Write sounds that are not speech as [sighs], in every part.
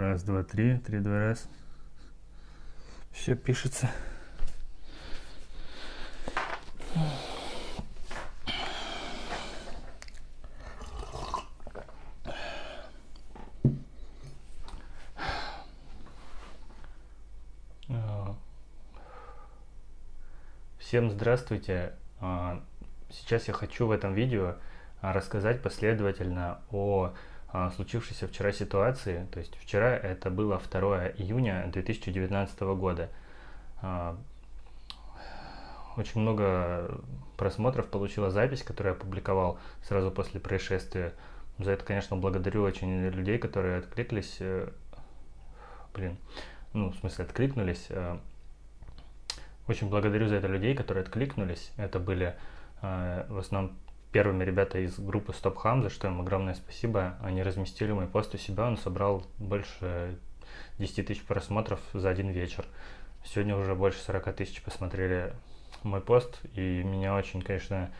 Раз, два, три, три, два, раз. Все пишется. Всем здравствуйте! А, сейчас я хочу в этом видео а, рассказать последовательно о а, случившейся вчера ситуации. То есть вчера это было 2 июня 2019 года. Очень много просмотров получила запись, которую я опубликовал сразу после происшествия. За это, конечно, благодарю очень людей, которые откликнулись. Э, блин, ну, в смысле, откликнулись э, очень благодарю за это людей, которые откликнулись. Это были э, в основном первыми ребята из группы Stop Ham, за что им огромное спасибо. Они разместили мой пост у себя, он собрал больше 10 тысяч просмотров за один вечер. Сегодня уже больше 40 тысяч посмотрели мой пост, и меня очень, конечно,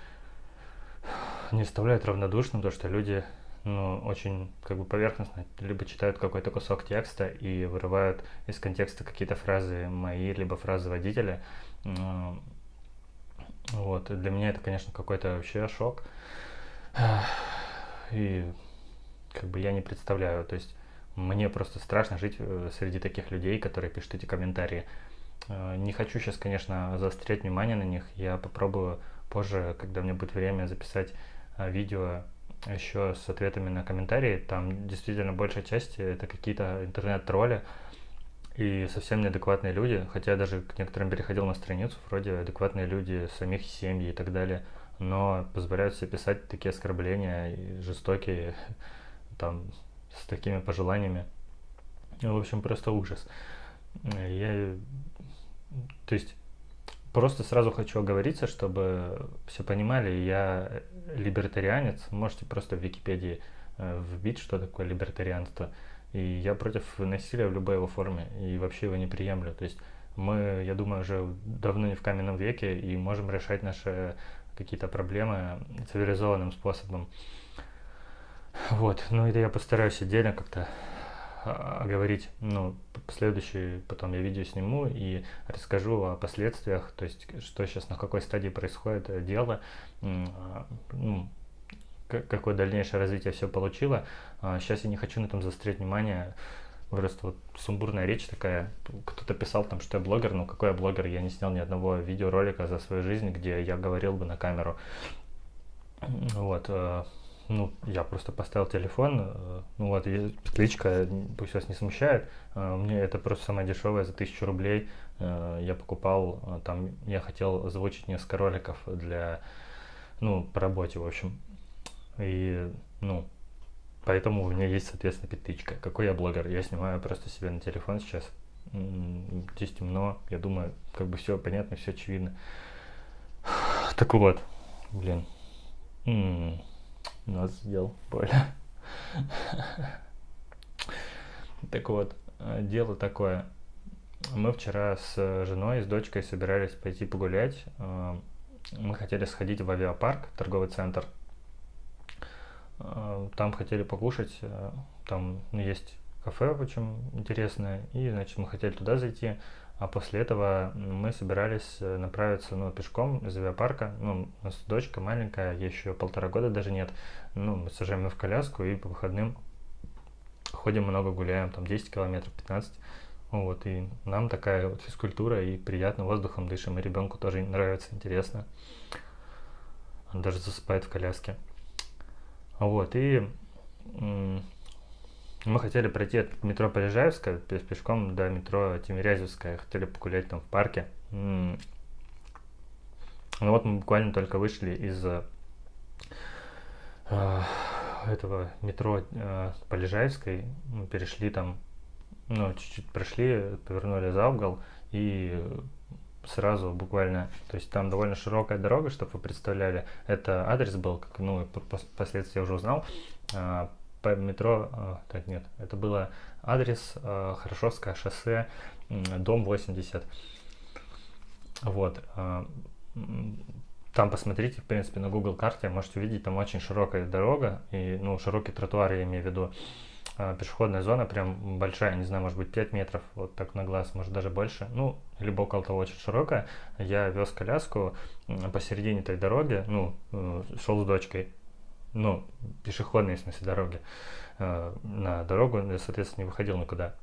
не оставляет равнодушным то, что люди ну, очень как бы поверхностно либо читают какой-то кусок текста и вырывают из контекста какие-то фразы мои, либо фразы водителя. Вот, для меня это, конечно, какой-то вообще шок. [sighs] И как бы я не представляю, то есть мне просто страшно жить э, среди таких людей, которые пишут эти комментарии. Э, не хочу сейчас, конечно, заострять внимание на них. Я попробую позже, когда мне будет время, записать э, видео еще с ответами на комментарии. Там действительно большая часть это какие-то интернет-тролли и совсем неадекватные люди. Хотя я даже к некоторым переходил на страницу, вроде адекватные люди, самих семьи и так далее. Но позволяют себе писать такие оскорбления жестокие, [laughs] там, с такими пожеланиями. В общем, просто ужас. Я, то есть, Просто сразу хочу оговориться, чтобы все понимали, я либертарианец, можете просто в Википедии э, вбить, что такое либертарианство. И я против насилия в любой его форме, и вообще его не приемлю. То есть мы, я думаю, уже давно не в каменном веке, и можем решать наши какие-то проблемы цивилизованным способом. Вот, ну это я постараюсь отдельно как-то а, говорить, ну, следующий, потом я видео сниму и расскажу о последствиях, то есть, что сейчас, на какой стадии происходит э, дело, а, ну, какое дальнейшее развитие все получило. Сейчас а, я не хочу на этом заострять внимание, просто вот сумбурная речь такая. Кто-то писал там, что я блогер, но какой я блогер? Я не снял ни одного видеоролика за свою жизнь, где я говорил бы на камеру. Вот. Э, ну, я просто поставил телефон, э, ну вот, кличка, пусть вас не смущает, э, мне это просто самое дешевое за тысячу рублей, я покупал, там, я хотел озвучить несколько роликов для, ну, по работе, в общем, и, ну, поэтому у меня есть, соответственно, петличка. Какой я блогер? Я снимаю просто себе на телефон сейчас, здесь темно, я думаю, как бы все понятно, все очевидно. [sighs] Так вот, блин. Нос сделал больно. Так вот, э, дело такое. Мы вчера с женой, с дочкой собирались пойти погулять. Э, мы хотели сходить в авиапарк, торговый центр. Э, там хотели покушать. Там есть кафе очень интересное. И, значит, мы хотели туда зайти. А после этого мы собирались э, направиться ну, пешком из авиапарка. Ну, у нас дочка маленькая, еще полтора года даже нет. Ну, мы сажаем ее в коляску и по выходным ходим много гуляем, там 10 километров, 15. Вот, и нам такая вот физкультура и приятно воздухом дышим, и ребенку тоже нравится, интересно. Он даже засыпает в коляске. Вот, и мы хотели пройти от метро Полежаевская пешком до метро Тимирязевская. Хотели погулять там в парке. Ну вот мы буквально только вышли из э, этого метро э, Полежаевской. Мы перешли там, ну, чуть-чуть прошли, повернули за угол и сразу буквально, то есть там довольно широкая дорога, чтобы вы представляли, это адрес был, как, ну, впоследствии я уже узнал, а, по метро, а, так нет, это было адрес а, Хорошевское шоссе, дом 80. Вот. А, там посмотрите, в принципе, на Google карте, можете увидеть, там очень широкая дорога, и, ну, широкий тротуар, я имею в виду. А, пешеходная зона прям большая, не знаю, может быть 5 метров, вот так на глаз, может даже больше, ну, либо около того очень широкая. Я вез коляску посередине этой дороги, ну, э, шел с дочкой, ну, пешеходной, в смысле, дороги, э, на дорогу, я, соответственно, не выходил никуда.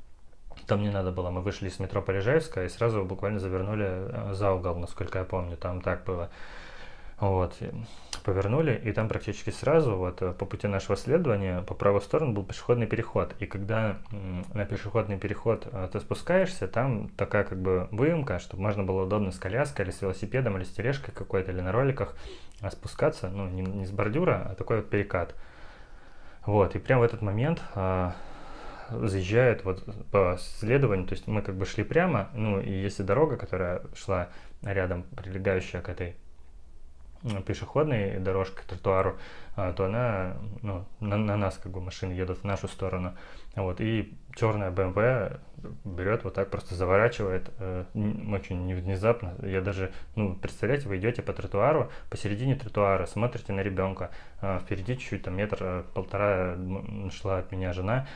Там не надо было, мы вышли из метро Полежаевская и сразу буквально завернули э, за угол, насколько я помню, там так было. Вот, повернули, и там практически сразу, вот э, по пути нашего следования, по правую сторону был пешеходный переход. И когда на пешеходный переход э, ты спускаешься, там такая как бы выемка, чтобы можно было удобно с коляской или с велосипедом, или с тележкой какой-то, или на роликах а спускаться, ну, не, не с бордюра, а такой вот перекат. Вот, и прямо в этот момент а, заезжает вот по следованию, то есть мы как бы шли прямо, ну, и если дорога, которая шла рядом, прилегающая к этой пешеходной дорожкой, к тротуару, а, то она, ну, на, на нас как бы машины едут в нашу сторону. Вот, и черная BMW берет вот так, просто заворачивает э, очень внезапно. Я даже, ну, представляете, вы идете по тротуару, посередине тротуара, смотрите на ребенка, э, впереди чуть-чуть, там метр, э, полтора шла от меня жена,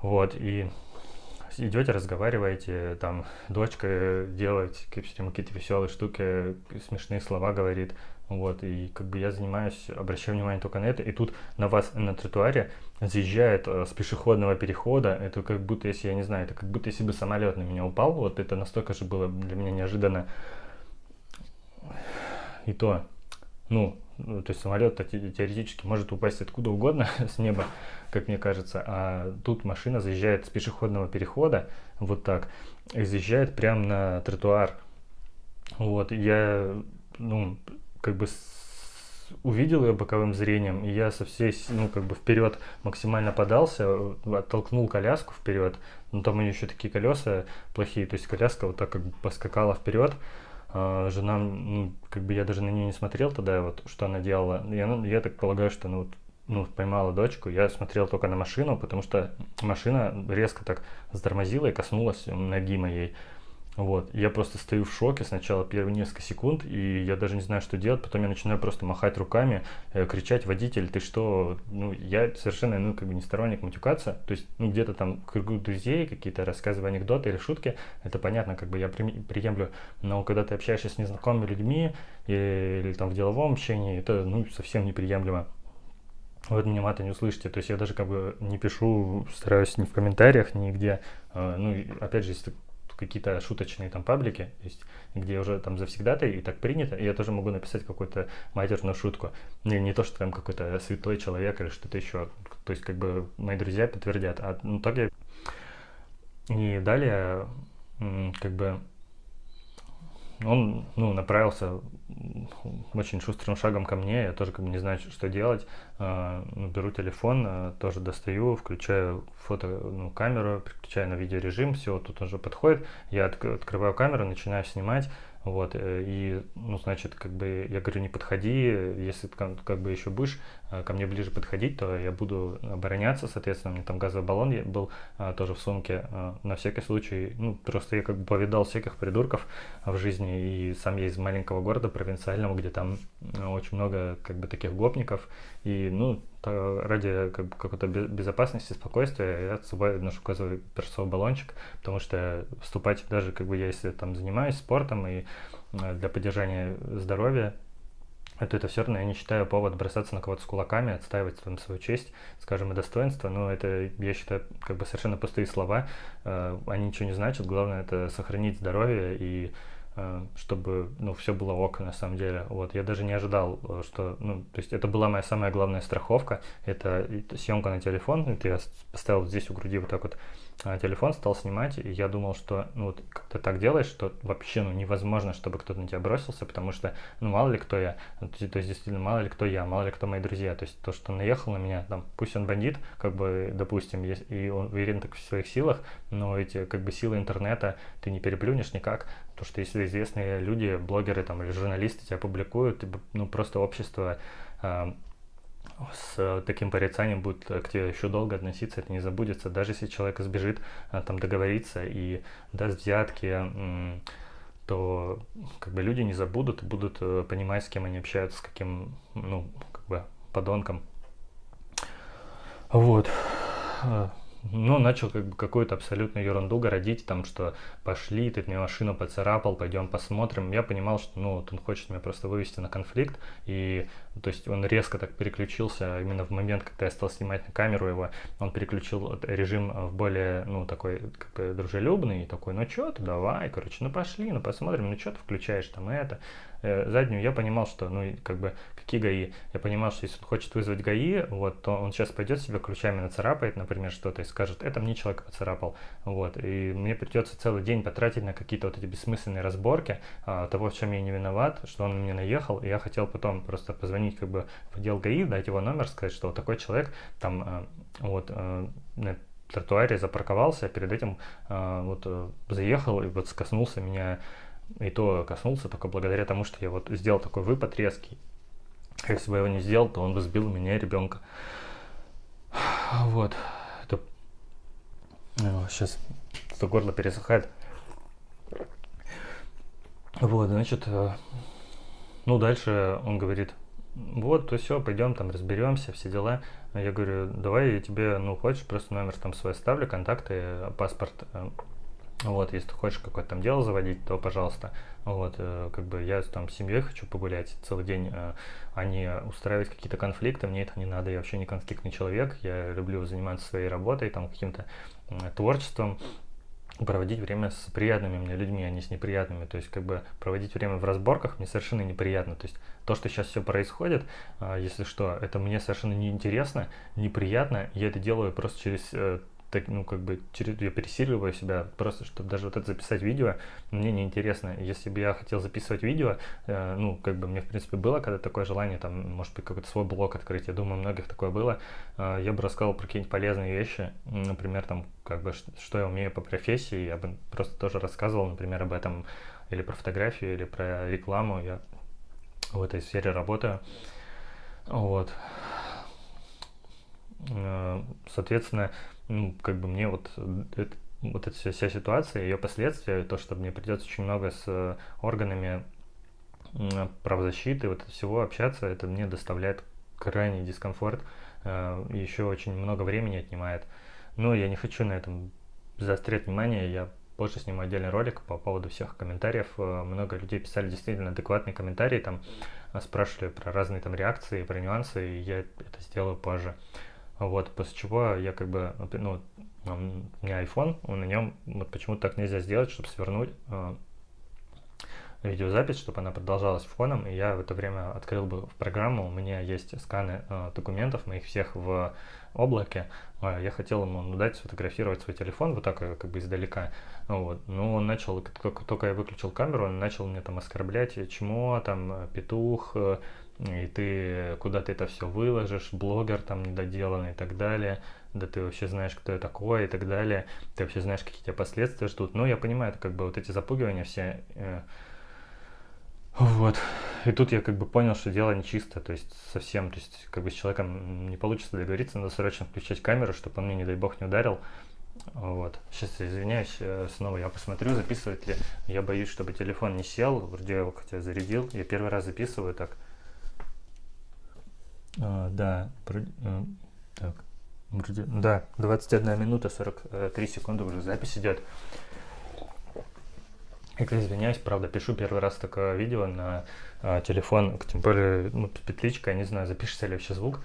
вот, и идете, разговариваете, там, дочка делает какие-то веселые штуки, смешные слова говорит, вот, и как бы я занимаюсь, обращаю внимание только на это, и тут на вас на тротуаре заезжает э, с пешеходного перехода, это как будто, если, я не знаю, это как будто если бы самолет на меня упал, вот это настолько же было для меня неожиданно. И то, ну, ну то есть самолет теоретически может упасть откуда угодно [laughs] с неба, как мне кажется, а тут машина заезжает с пешеходного перехода, вот так, и заезжает прямо на тротуар. Вот, я, ну, как бы увидел ее боковым зрением, и я со всей, ну, как бы вперед максимально подался, оттолкнул коляску вперед, но там у нее еще такие колеса плохие, то есть коляска вот так как бы поскакала вперед, а, жена, ну, как бы я даже на нее не смотрел тогда, вот, что она делала, я, ну, я так полагаю, что, ну, вот, ну, поймала дочку, я смотрел только на машину, потому что машина резко так затормозила и коснулась ноги моей, вот, я просто стою в шоке сначала первые несколько секунд, и я даже не знаю, что делать, потом я начинаю просто махать руками, э, кричать, водитель, ты что? Ну, я совершенно, ну, как бы не сторонник матюкаться, то есть, ну, где-то там кругу друзей, какие-то рассказывая анекдоты или шутки, это понятно, как бы я приемлю, но когда ты общаешься с незнакомыми людьми или, или там в деловом общении, это, ну, совсем неприемлемо. Вот меня мата не услышите, то есть я даже как бы не пишу, стараюсь ни в комментариях, нигде, э, ну, опять же, если какие-то шуточные там паблики, есть, где уже там завсегда и так принято, и я тоже могу написать какую-то матерную шутку. Не, не то, что там какой-то святой человек или что-то еще. То есть, как бы мои друзья подтвердят. А ну так я... И далее, как бы, он ну, направился очень шустрым шагом ко мне, я тоже как бы не знаю, что делать. А, ну, беру телефон, а, тоже достаю, включаю фото, ну, переключаю на видеорежим, все, тут уже подходит. Я открываю камеру, начинаю снимать. Вот, э, и, ну, значит, как бы, я говорю, не подходи, если как, как бы еще будешь э, ко мне ближе подходить, то я буду обороняться, соответственно, у меня там газовый баллон был а, тоже в сумке, а, на всякий случай, ну, просто я как бы повидал всяких придурков в жизни, и сам я из маленького города провинциального, где там очень много, как бы, таких гопников, и, ну, ради как бы, какой-то безопасности, спокойствия я с собой ношу газовый перцовый баллончик, потому что вступать даже, как бы, я если там занимаюсь спортом и э, для поддержания здоровья, то это все равно я не считаю повод бросаться на кого-то с кулаками, отстаивать там свою честь, скажем, и достоинство, но это, я считаю, как бы совершенно пустые слова, э, они ничего не значат, главное это сохранить здоровье и чтобы, ну, все было ок, на самом деле. Вот, я даже не ожидал, э, что, ну, то есть это была моя самая главная страховка, это съемка на телефон, это я поставил здесь у груди вот так вот телефон, стал снимать, и я думал, что, ну, вот, ты так делаешь, что вообще, ну, невозможно, чтобы кто-то на тебя бросился, потому что, ну, мало ли кто я, то есть, действительно, мало ли кто я, мало ли кто мои друзья, то есть то, что он наехал на меня, там, пусть он бандит, как бы, допустим, и он уверен так в своих силах, но эти, как бы, силы интернета ты не переплюнешь никак, то что если известные люди, блогеры там или журналисты тебя публикуют, ну, просто общество а, с таким порицанием будет к тебе еще долго относиться, это не забудется. Даже если человек сбежит, а, там договориться и даст взятки, то как бы люди не забудут и будут э, понимать, с кем они общаются, с каким, ну, как бы, подонком. Вот. А, ну, начал как бы какую-то абсолютную ерунду городить, там, что пошли, ты мне машину поцарапал, пойдем посмотрим. Я понимал, что, ну, вот он хочет меня просто вывести на конфликт, и, то есть, он резко так переключился, именно в момент, когда я стал снимать на камеру его, он переключил режим в более, ну, такой, как бы, дружелюбный, и такой, ну, что ты, давай, короче, ну, пошли, ну, посмотрим, ну, что ты включаешь там это, Э, заднюю, я понимал, что, ну, как бы, какие ГАИ? Я понимал, что если он хочет вызвать ГАИ, вот, то он сейчас пойдет себе ключами нацарапает, например, что-то и скажет, это мне человек поцарапал, вот, и мне придется целый день потратить на какие-то вот эти бессмысленные разборки а, того, в чем я не виноват, что он мне наехал, и я хотел потом просто позвонить, как бы, в отдел ГАИ, дать его номер, сказать, что вот такой человек там, а, вот, а, на тротуаре запарковался, а перед этим а, вот заехал и вот скоснулся меня и то коснулся только благодаря тому, что я вот сделал такой выпад резкий. Если бы я его не сделал, то он бы сбил меня ребенка. Вот. Это... Сейчас это горло пересыхает. Вот, значит, э, ну дальше он говорит, вот, то все, пойдем там разберемся, все дела. Я говорю, давай я тебе, ну, хочешь, просто номер там свой оставлю, контакты, паспорт э, вот, если ты хочешь какое-то там дело заводить, то пожалуйста. Вот, э, как бы я там с семьей хочу погулять целый день, э, а не устраивать какие-то конфликты, мне это не надо, я вообще не конфликтный человек, я люблю заниматься своей работой, там каким-то творчеством, проводить время с приятными мне людьми, а не с неприятными. То есть, как бы проводить время в разборках мне совершенно неприятно. То есть, то, что сейчас все происходит, э, если что, это мне совершенно неинтересно, неприятно. Я это делаю просто через так, ну, как бы, через, я пересиливаю себя, просто, чтобы даже вот это записать видео, мне неинтересно. Если бы я хотел записывать видео, э, ну, как бы, мне, в принципе, было когда такое желание, там, может быть, какой-то свой блог открыть, я думаю, у многих такое было, э, я бы рассказал про какие-нибудь полезные вещи, например, там, как бы, что я умею по профессии, я бы просто тоже рассказывал, например, об этом, или про фотографию, или про рекламу, я в этой сфере работаю, вот. Э, соответственно, ну, как бы мне вот, это, вот эта вся, ситуация, ее последствия, то, что мне придется очень много с органами правозащиты, вот всего общаться, это мне доставляет крайний дискомфорт, э, еще очень много времени отнимает. Но я не хочу на этом заострять внимание, я позже сниму отдельный ролик по поводу всех комментариев. Э, много людей писали действительно адекватные комментарии, там спрашивали про разные там реакции, про нюансы, и я это сделаю позже. Вот, после чего я как бы, ну, у меня iPhone, на нем вот почему-то так нельзя сделать, чтобы свернуть э, видеозапись, чтобы она продолжалась фоном, и я в это время открыл бы в программу, у меня есть сканы э, документов моих всех в облаке, э, я хотел ему ну, дать сфотографировать свой телефон вот так как бы издалека, вот, но он начал, как только я выключил камеру, он начал мне там оскорблять, чмо, там, петух, и ты куда ты это все выложишь, блогер там недоделанный и так далее, да ты вообще знаешь, кто я такой и так далее, ты вообще знаешь, какие тебя последствия ждут. Но я понимаю, это как бы вот эти запугивания все. Э, вот. И тут я как бы понял, что дело нечисто, то есть совсем, то есть как бы с человеком не получится договориться, надо срочно включать камеру, чтобы он мне, не дай бог, не ударил. Вот. Сейчас я извиняюсь, э, снова я посмотрю, записывает ли. Я боюсь, чтобы телефон не сел, вроде я его хотя зарядил. Я первый раз записываю так. А, да, про, а, так, вроде, да, 21 минута 43 секунды уже запись идет. Я извиняюсь, правда, пишу первый раз такое видео на а, телефон, тем более ну, петличка, я не знаю, запишется ли вообще звук.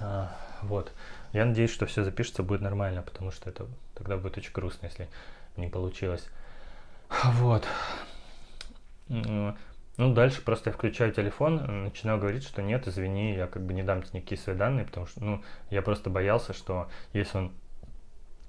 А, вот. Я надеюсь, что все запишется, будет нормально, потому что это тогда будет очень грустно, если не получилось. Вот. Ну, дальше просто я включаю телефон, начинаю говорить, что нет, извини, я как бы не дам тебе никакие свои данные, потому что, ну, я просто боялся, что если он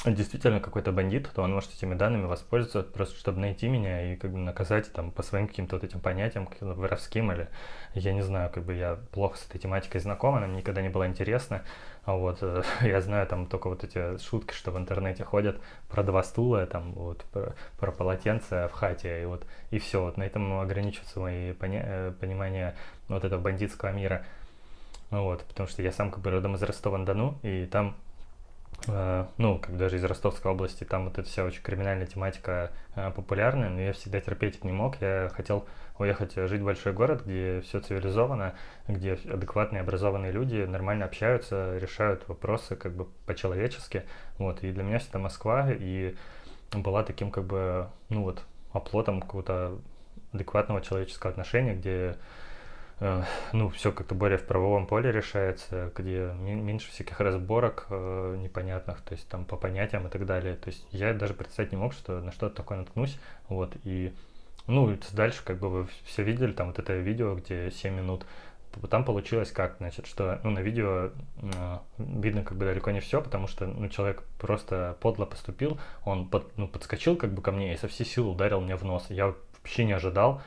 действительно какой-то бандит, то он может этими данными воспользоваться просто, чтобы найти меня и как бы наказать там по своим каким-то вот этим понятиям, каким-то воровским или я не знаю, как бы я плохо с этой тематикой знаком, она мне никогда не была интересна. А вот э, [laughs] я знаю там только вот эти шутки, что в интернете ходят про два стула, там вот про, про полотенце в хате, и вот и все. Вот на этом ограничиваются мои поня э, понимания вот этого бандитского мира. Вот, потому что я сам как бы родом из Ростова-на-Дону, и там э, ну, как даже из Ростовской области, там вот эта вся очень криминальная тематика популярная, но я всегда терпеть их не мог. Я хотел уехать жить в большой город, где все цивилизовано, где адекватные, образованные люди нормально общаются, решают вопросы как бы по-человечески. Вот, и для меня всегда Москва и была таким как бы, ну вот, оплотом какого-то адекватного человеческого отношения, где э, ну, все как-то более в правовом поле решается, где меньше всяких разборок э, непонятных, то есть там по понятиям и так далее. То есть я даже представить не мог, что на что-то такое наткнусь, вот, и ну, дальше, как бы вы все видели, там вот это видео, где 7 минут, там получилось как, значит, что ну, на видео э, видно как бы далеко не все, потому что ну, человек просто подло поступил, он под, ну, подскочил как бы ко мне и со всей силы ударил мне в нос. Я вообще не ожидал,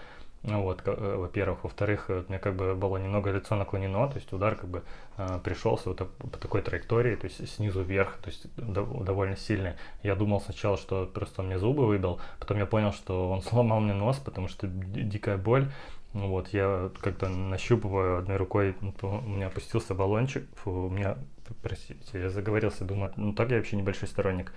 ну вот, э, во-первых. Во-вторых, э, мне как бы было немного лицо наклонено, то есть удар как бы э, пришелся вот по такой траектории, то есть снизу вверх, то есть довольно сильный. Я думал сначала, что просто он мне зубы выбил, потом я понял, что он [laughs] сломал мне нос, потому что дикая боль. Ну вот, я как-то нащупываю одной рукой, ну, у меня опустился баллончик, фу, у меня, простите, я заговорился, думаю, ну так я вообще небольшой сторонник.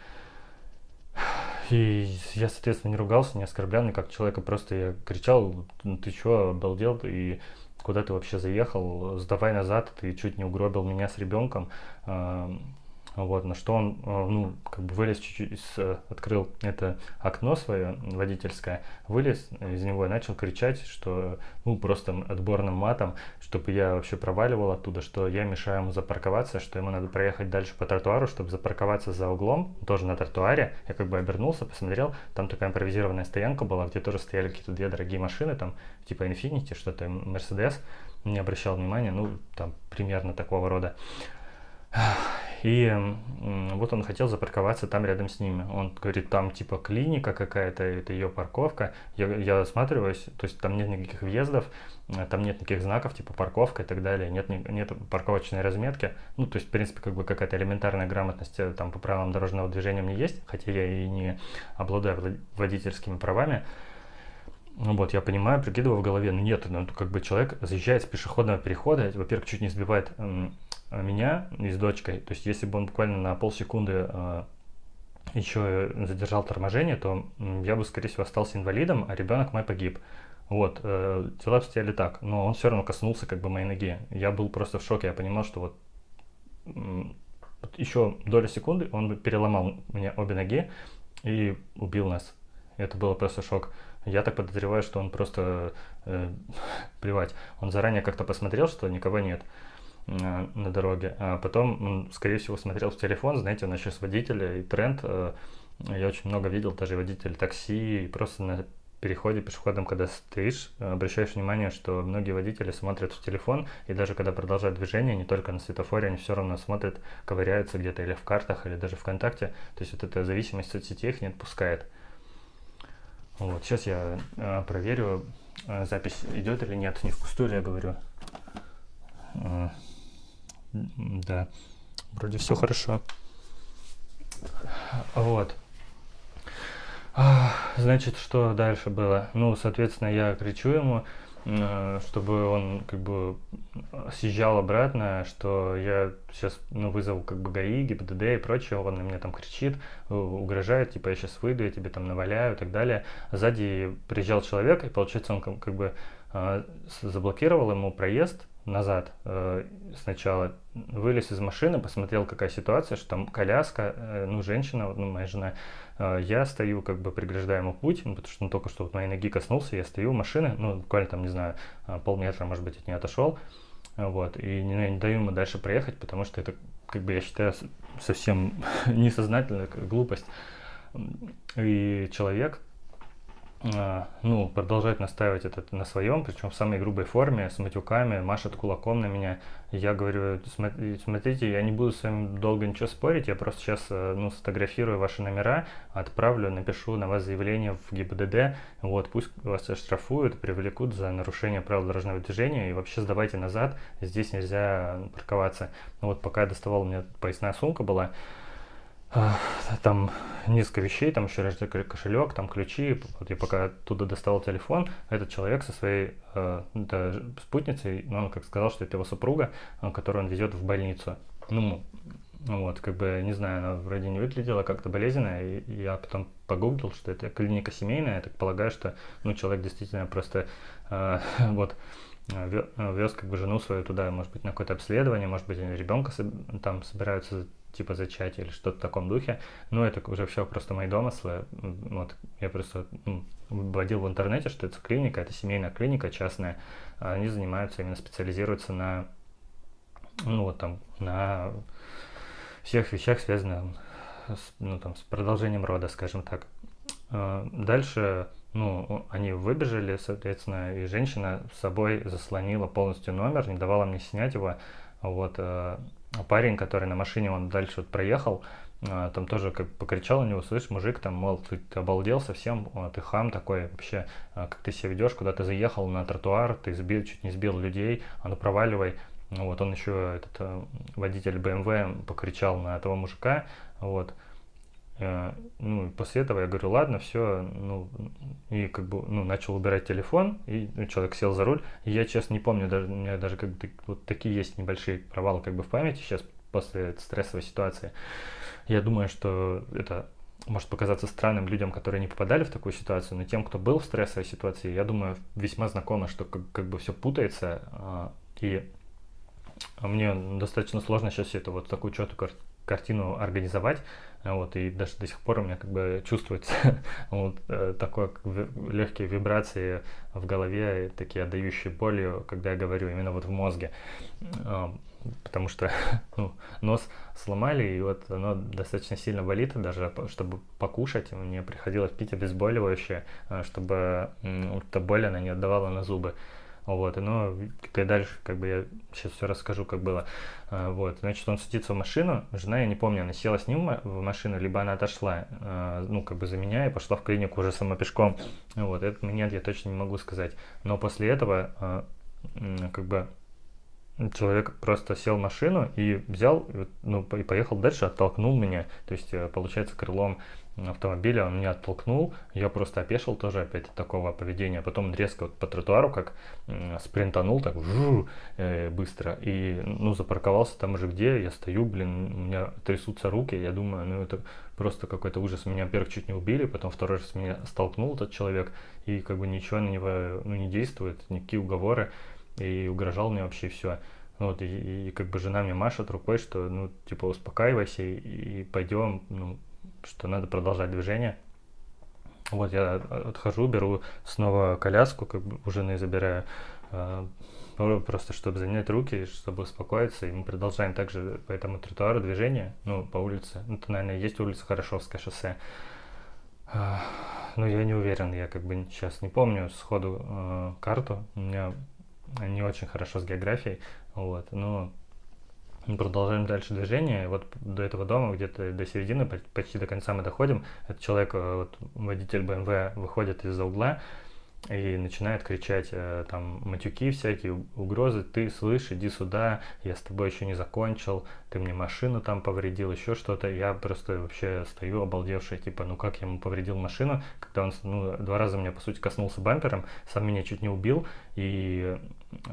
И я, соответственно, не ругался, не оскорблял как человека, просто я кричал, ну ты чё, обалдел, и куда ты вообще заехал, сдавай назад, ты чуть не угробил меня с ребенком. Вот, на что он, э, ну, как бы вылез чуть-чуть, э, открыл это окно свое водительское, вылез из него и начал кричать, что, ну, просто отборным матом, чтобы я вообще проваливал оттуда, что я мешаю ему запарковаться, что ему надо проехать дальше по тротуару, чтобы запарковаться за углом, тоже на тротуаре. Я как бы обернулся, посмотрел, там такая импровизированная стоянка была, где тоже стояли какие-то две дорогие машины, там, типа Infiniti, что-то, Mercedes, не обращал внимания, ну, там, примерно такого рода. И вот он хотел запарковаться там рядом с ними. Он говорит, там типа клиника какая-то, это ее парковка. Я, я осматриваюсь, то есть там нет никаких въездов, э, там нет никаких знаков, типа парковка и так далее, нет, нет парковочной разметки. Ну, то есть, в принципе, как бы какая-то элементарная грамотность э, там по правилам дорожного движения мне есть, хотя я и не обладаю водительскими правами. Ну вот, я понимаю, прикидываю в голове, ну нет, ну как бы человек заезжает с пешеходного перехода, во-первых, чуть не сбивает меня и с дочкой. То есть если бы он буквально на полсекунды э, еще задержал торможение, то я бы, скорее всего, остался инвалидом, а ребенок мой погиб. Вот, э, дела обстояли так, но он все равно коснулся как бы моей ноги. Я был просто в шоке, я понимал, что вот, вот еще доля секунды он бы переломал мне обе ноги и убил нас. Это было просто шок. Я так подозреваю, что он просто, э, [laughs] плевать, он заранее как-то посмотрел, что никого нет на дороге. А потом скорее всего, смотрел в телефон, знаете, у нас сейчас водители и тренд. Э, я очень много видел даже водителей такси, и просто на переходе пешеходом, когда стоишь, обращаешь внимание, что многие водители смотрят в телефон, и даже когда продолжают движение, не только на светофоре, они все равно смотрят, ковыряются где-то или в картах, или даже ВКонтакте. То есть вот эта зависимость соцсетей их не отпускает. Вот, сейчас я э, проверю, э, запись идет или нет, не впустую ли я говорю. Да, вроде все хорошо. Вот. Значит, что дальше было? Ну, соответственно, я кричу ему, чтобы он как бы съезжал обратно, что я сейчас ну, вызову как бы ГАИ, ГИБДД и прочее, он на меня там кричит, угрожает, типа я сейчас выйду, я тебе там наваляю и так далее. Сзади приезжал человек, и получается он как бы э, заблокировал ему проезд, назад э, сначала, вылез из машины, посмотрел, какая ситуация, что там коляска, э, ну, женщина, ну, моя жена, э, я стою, как бы преграждаю ему путь, ну, потому что он только что вот моей ноги коснулся, я стою у машины, ну, буквально там, не знаю, полметра, может быть, от нее отошел, вот, и не, не даю ему дальше проехать, потому что это, как бы, я считаю, совсем [laughs] несознательная глупость. И человек, ну, продолжать настаивать это на своем, причем в самой грубой форме, с матюками, машет кулаком на меня. Я говорю, смотрите, я не буду с вами долго ничего спорить, я просто сейчас э, ну, сфотографирую ваши номера, отправлю, напишу на вас заявление в ГИБДД, вот, пусть вас оштрафуют, привлекут за нарушение правил дорожного движения и вообще сдавайте назад, здесь нельзя парковаться. Ну вот пока я доставал, у меня поясная сумка была, там несколько вещей, там еще кошелек, там ключи. Вот я пока оттуда доставал телефон, этот человек со своей э, да, спутницей, ну, он как сказал, что это его супруга, которую он везет в больницу. Ну, Вот, как бы, не знаю, она вроде не выглядела как-то болезненно, и я потом погуглил, что это клиника семейная, я так полагаю, что, ну, человек действительно просто, э, [laughs] вот, вез как бы жену свою туда, может быть, на какое-то обследование, может быть, они ребенка там собираются типа зачатие или что-то в таком духе. Но это уже все просто мои домыслы. Вот я просто ну, вводил в интернете, что это клиника, это семейная клиника частная. Они занимаются, именно специализируются на, ну вот там, на всех вещах, связанных с, ну, там, с продолжением рода, скажем так. А, дальше, ну, они выбежали, соответственно, и женщина с собой заслонила полностью номер, не давала мне снять его. Вот, а, парень, который на машине, он дальше вот проехал, а, там тоже как покричал на него, слышь, мужик, там, мол, ты, ты обалдел совсем, ты хам такой, вообще, как ты себя ведешь, куда ты заехал на тротуар, ты сбил, чуть не сбил людей, а ну проваливай. Ну вот он еще, этот водитель BMW покричал на этого мужика, вот. Э, ну, после этого я говорю, ладно, все, ну, и как бы, ну, начал убирать телефон, и ну, человек сел за руль, и я, честно, не помню, даже, у меня даже как бы вот такие есть небольшие провалы как бы в памяти сейчас после стрессовой ситуации. Я думаю, что это может показаться странным людям, которые не попадали в такую ситуацию, но тем, кто был в стрессовой ситуации, я думаю, весьма знакомо, что как, как бы все путается, а, и мне достаточно сложно сейчас это вот такую четкую картину организовать, вот, и даже до сих пор у меня как бы чувствуется [laughs] вот э, такое легкие вибрации в голове, такие отдающие болью, когда я говорю именно вот в мозге, а, потому что [laughs] ну, нос сломали, и вот оно достаточно сильно болит, даже чтобы покушать, мне приходилось пить обезболивающее, а, чтобы эта боль она не отдавала на зубы. Вот, и ну, и дальше, как бы я сейчас все расскажу, как было. А, вот, значит, он садится в машину, жена, я не помню, она села с ним в машину, либо она отошла, а, ну, как бы за меня и пошла в клинику уже сама пешком. Вот, это нет, я точно не могу сказать. Но после этого, а, как бы, человек просто сел в машину и взял, ну, и поехал дальше, оттолкнул меня, то есть, э, получается, крылом автомобиля, он меня оттолкнул, я просто опешил тоже опять от такого поведения, потом он резко вот по тротуару как спринтанул так жу, э, быстро и ну запарковался там уже где, я стою, блин, у меня трясутся руки, я думаю, ну это просто какой-то ужас, меня во-первых чуть не убили, потом второй раз меня столкнул этот человек и как бы ничего на него ну, не действует, никакие уговоры и угрожал мне вообще все. Вот, и, и как бы жена мне машет рукой, что, ну, типа, успокаивайся и, и пойдем, ну, что надо продолжать движение. Вот я отхожу, беру снова коляску, как бы у жены забираю, а, просто чтобы занять руки, чтобы успокоиться, и мы продолжаем также по этому тротуару движение, ну, по улице. Ну, это, наверное, есть улица Хорошевское шоссе. А, но я не уверен, я как бы сейчас не помню сходу э, карту, у меня не очень хорошо с географией, вот, но мы продолжаем дальше движение. Вот до этого дома, где-то до середины, почти до конца мы доходим. Этот человек, э, вот, водитель BMW, выходит из-за угла и начинает кричать э, там матюки всякие, угрозы. Ты слышь, иди сюда, я с тобой еще не закончил, ты мне машину там повредил, еще что-то. Я просто вообще стою обалдевший, типа, ну как я ему повредил машину, когда он ну, два раза меня, по сути, коснулся бампером, сам меня чуть не убил. И,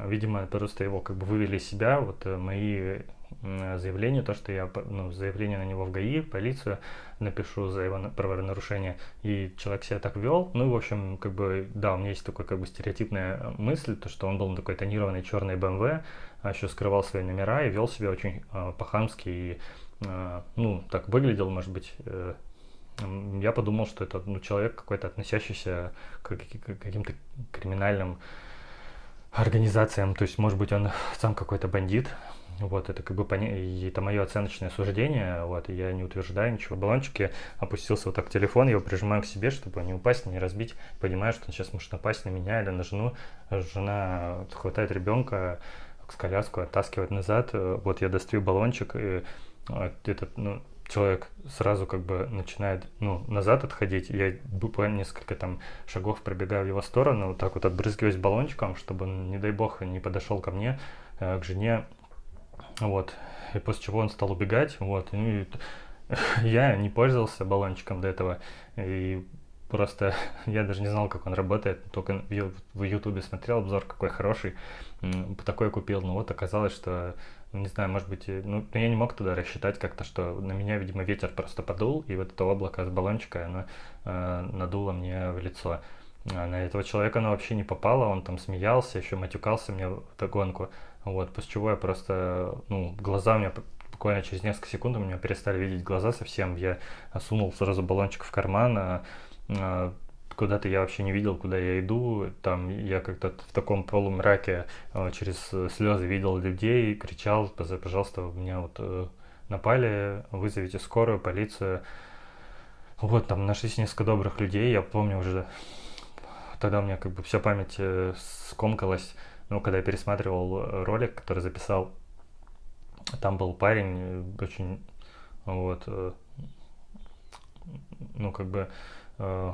видимо, просто его как бы вывели из себя, вот э, мои заявление, то, что я ну, заявление на него в ГАИ, в полицию напишу за его правонарушение, и человек себя так вел, ну, в общем, как бы, да, у меня есть такой, как бы, стереотипная э, мысль, то, что он был на такой тонированной черной BMW, а еще скрывал свои номера и вел себя очень э, по-хамски и, э, ну, так выглядел, может быть, э, я подумал, что это ну, человек какой-то относящийся к каким-то криминальным организациям, то есть, может быть, он сам какой-то бандит, вот, это как бы поня... это мое оценочное суждение, вот, я не утверждаю ничего. В баллончике опустился вот так телефон, я его прижимаю к себе, чтобы не упасть, не разбить. Понимаю, что он сейчас может напасть на меня или на жену. Жена хватает ребенка, с коляску оттаскивает назад. Вот я достаю баллончик, и а, этот, ну, человек сразу как бы начинает ну, назад отходить, я буквально несколько там шагов пробегаю в его сторону, вот так вот отбрызгиваюсь баллончиком, чтобы не дай бог, не подошел ко мне, э, к жене, вот. И после чего он стал убегать. Вот. Ну, и [laughs] я не пользовался баллончиком до этого. И просто [laughs] я даже не знал, как он работает. Только в Ютубе смотрел обзор, какой хороший. Такой купил. Но вот оказалось, что не знаю, может быть, ну, я не мог туда рассчитать как-то, что на меня, видимо, ветер просто подул, и вот это облако с баллончика, оно э, надуло мне в лицо. А на этого человека оно вообще не попало, он там смеялся, еще матюкался мне в догонку. Вот, после чего я просто, ну, глаза у меня буквально через несколько секунд у меня перестали видеть глаза совсем. Я сунул сразу баллончик в карман, а, а, куда-то я вообще не видел, куда я иду. Там я как-то в таком полумраке а, через слезы видел людей, кричал, пожалуйста, меня вот э, напали, вызовите скорую, полицию. Вот, там нашлись несколько добрых людей, я помню уже, тогда у меня как бы вся память э, скомкалась, ну, когда я пересматривал ролик, который записал там был парень э, очень, вот, э, ну, как бы, э,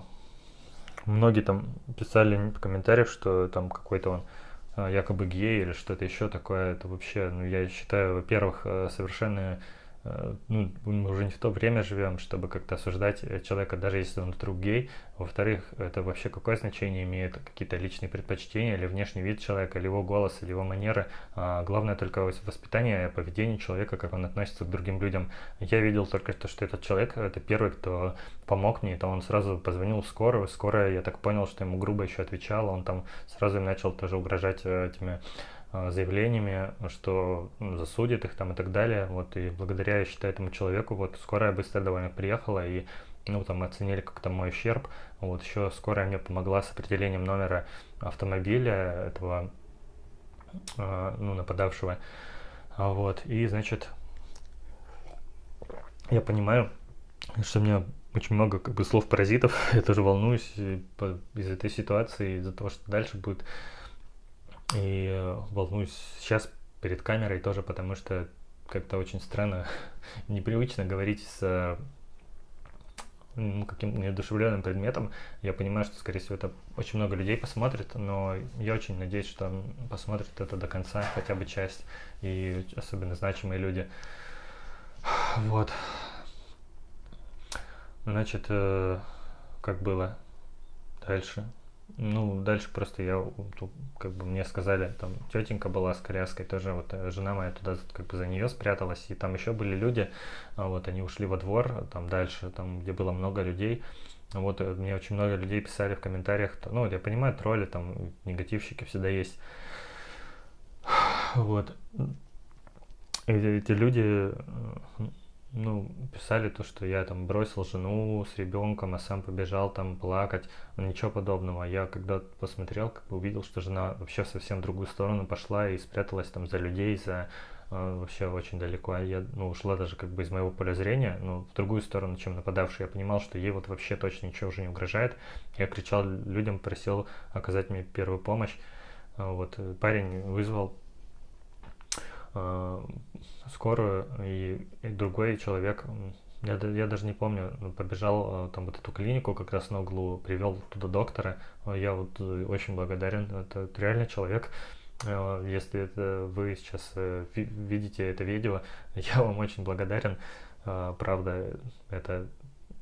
многие там писали в комментариях, что там какой-то он якобы гей или что-то еще такое. Это вообще, ну, я считаю, во-первых, совершенно Э, ну, мы уже не в то время живем, чтобы как-то осуждать э, человека, даже если он вдруг гей. Во-вторых, это вообще какое значение имеет какие-то личные предпочтения или внешний вид человека, или его голос, или его манеры. А, главное только воспитание, поведение человека, как он относится к другим людям. Я видел только то, что этот человек, это первый, кто помог мне, то он сразу позвонил в скорую. Скорая, я так понял, что ему грубо еще отвечала, он там сразу начал тоже угрожать э, этими заявлениями, что ну, засудит их там и так далее. Вот, и благодаря, я считаю, этому человеку, вот, скорая быстро довольно приехала, и, ну, там, оценили как-то мой ущерб. Вот, еще скорая мне помогла с определением номера автомобиля этого, э, ну, нападавшего. Вот, и, значит, я понимаю, что у меня очень много как бы слов паразитов, [laughs] я тоже волнуюсь из этой ситуации, из-за того, что дальше будет и э, волнуюсь сейчас перед камерой тоже, потому что как-то очень странно, [laughs] непривычно говорить с ну, каким-то неодушевленным предметом. Я понимаю, что, скорее всего, это очень много людей посмотрит, но я очень надеюсь, что посмотрит это до конца, хотя бы часть, и особенно значимые люди. [sighs] Вот. Значит, э, как было дальше? Ну, дальше просто я, как бы мне сказали, там тетенька была с коляской, тоже вот э, жена моя туда как бы за нее спряталась, и там еще были люди, а вот они ушли во двор, там дальше, там где было много людей, вот э, мне очень много людей писали в комментариях, ну, я понимаю, тролли, там, негативщики всегда есть, [sighs] вот, и эти люди, э, ну, писали то, что я там бросил жену с ребенком, а сам побежал там плакать, ничего подобного. Я когда посмотрел, как бы увидел, что жена вообще совсем в другую сторону пошла и спряталась там за людей, за э, вообще очень далеко. А я, ну, ушла даже как бы из моего поля зрения, ну, в другую сторону, чем нападавший. Я понимал, что ей вот вообще точно ничего уже не угрожает. Я кричал людям, просил оказать мне первую помощь. Вот парень вызвал э, скорую, и, и другой человек, я, я даже не помню, побежал э, там вот эту клинику как раз на углу, привел туда доктора. Я вот э, очень благодарен, это реально человек. Э, если это вы сейчас видите это видео, [laughs] я вам очень благодарен. Правда, это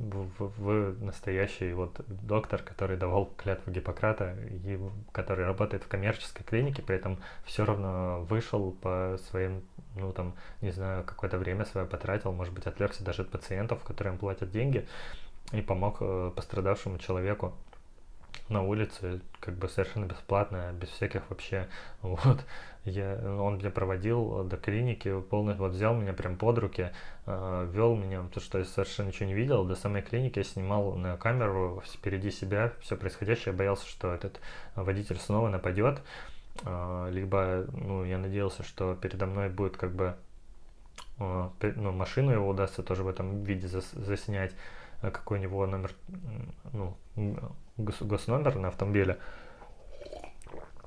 вы настоящий вот доктор, который давал клятву Гиппократа, и который работает в коммерческой клинике, при этом все равно вышел по своим, ну там, не знаю, какое-то время свое потратил, может быть, отвлекся даже от пациентов, которым платят деньги, и помог э, пострадавшему человеку на улице, как бы совершенно бесплатно, без всяких вообще, [laughs] вот, я, он меня проводил до клиники, полностью, вот взял меня прям под руки, э, вел меня, то что я совершенно ничего не видел, до самой клиники я снимал на камеру впереди себя все происходящее, я боялся, что этот водитель снова нападет, э, либо, ну, я надеялся, что передо мной будет как бы, э, ну, машину его удастся тоже в этом виде зас, заснять, э, какой у него номер, ну, гос, госномер на автомобиле,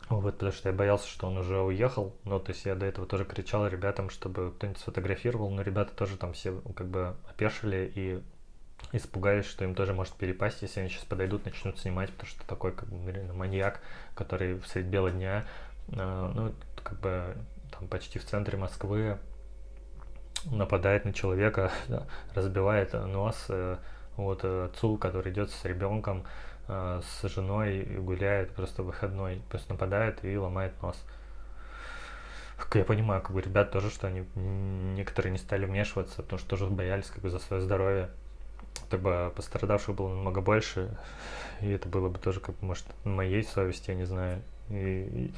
вот, потому что я боялся, что он уже уехал. Ну, то есть я до этого тоже кричал ребятам, чтобы кто-нибудь сфотографировал, но ребята тоже там все как бы опешили и испугались, что им тоже может перепасть, если они сейчас подойдут, начнут снимать, потому что такой как бы маньяк, который в средь бела дня, э, ну, как бы там почти в центре Москвы нападает на человека, [laughs] разбивает нос э, вот отцу, который идет с ребенком, э, с женой гуляет просто выходной, просто нападает и ломает нос. я понимаю, как бы ребят тоже, что они некоторые не стали вмешиваться, потому что тоже боялись как бы за свое здоровье. Так бы пострадавших было намного больше, и это было бы тоже, как бы, может, на моей совести, я не знаю. И, и,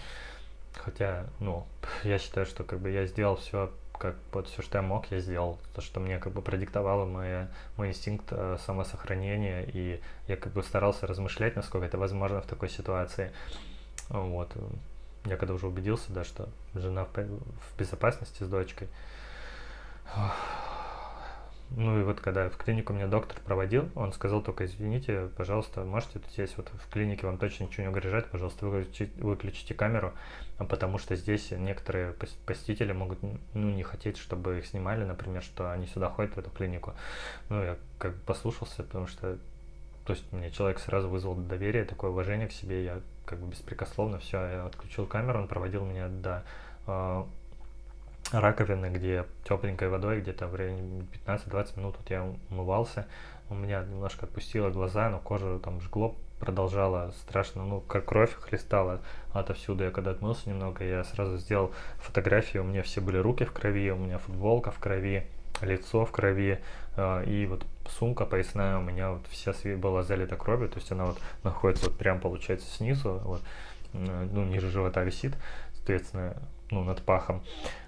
хотя, ну, я считаю, что как бы я сделал все как вот все, что я мог, я сделал. То, что мне как бы продиктовало моя, мой инстинкт э, самосохранения, и я как бы старался размышлять, насколько это возможно в такой ситуации. Вот. Я когда уже убедился, да, что жена в, в безопасности с дочкой, ну и вот когда в клинику меня доктор проводил, он сказал только, извините, пожалуйста, можете здесь вот в клинике вам точно ничего не угрожает, пожалуйста, выключите, выключите камеру, потому что здесь некоторые посетители могут ну, не хотеть, чтобы их снимали, например, что они сюда ходят в эту клинику. Ну, я как бы послушался, потому что то есть мне человек сразу вызвал доверие, такое уважение к себе, я как бы беспрекословно все, я отключил камеру, он проводил меня до а, раковины, где тепленькой водой где-то в районе 15-20 минут вот я умывался. У меня немножко отпустило глаза, но кожа там жгло, продолжала страшно, ну, как кровь хлестала отовсюду. Я когда отмылся немного, я сразу сделал фотографии, у меня все были руки в крови, у меня футболка в крови, лицо в крови, э, и вот сумка поясная у меня вот вся была залита кровью, то есть она вот находится вот прям получается снизу, вот, ну, ниже живота висит, соответственно, ну, над пахом.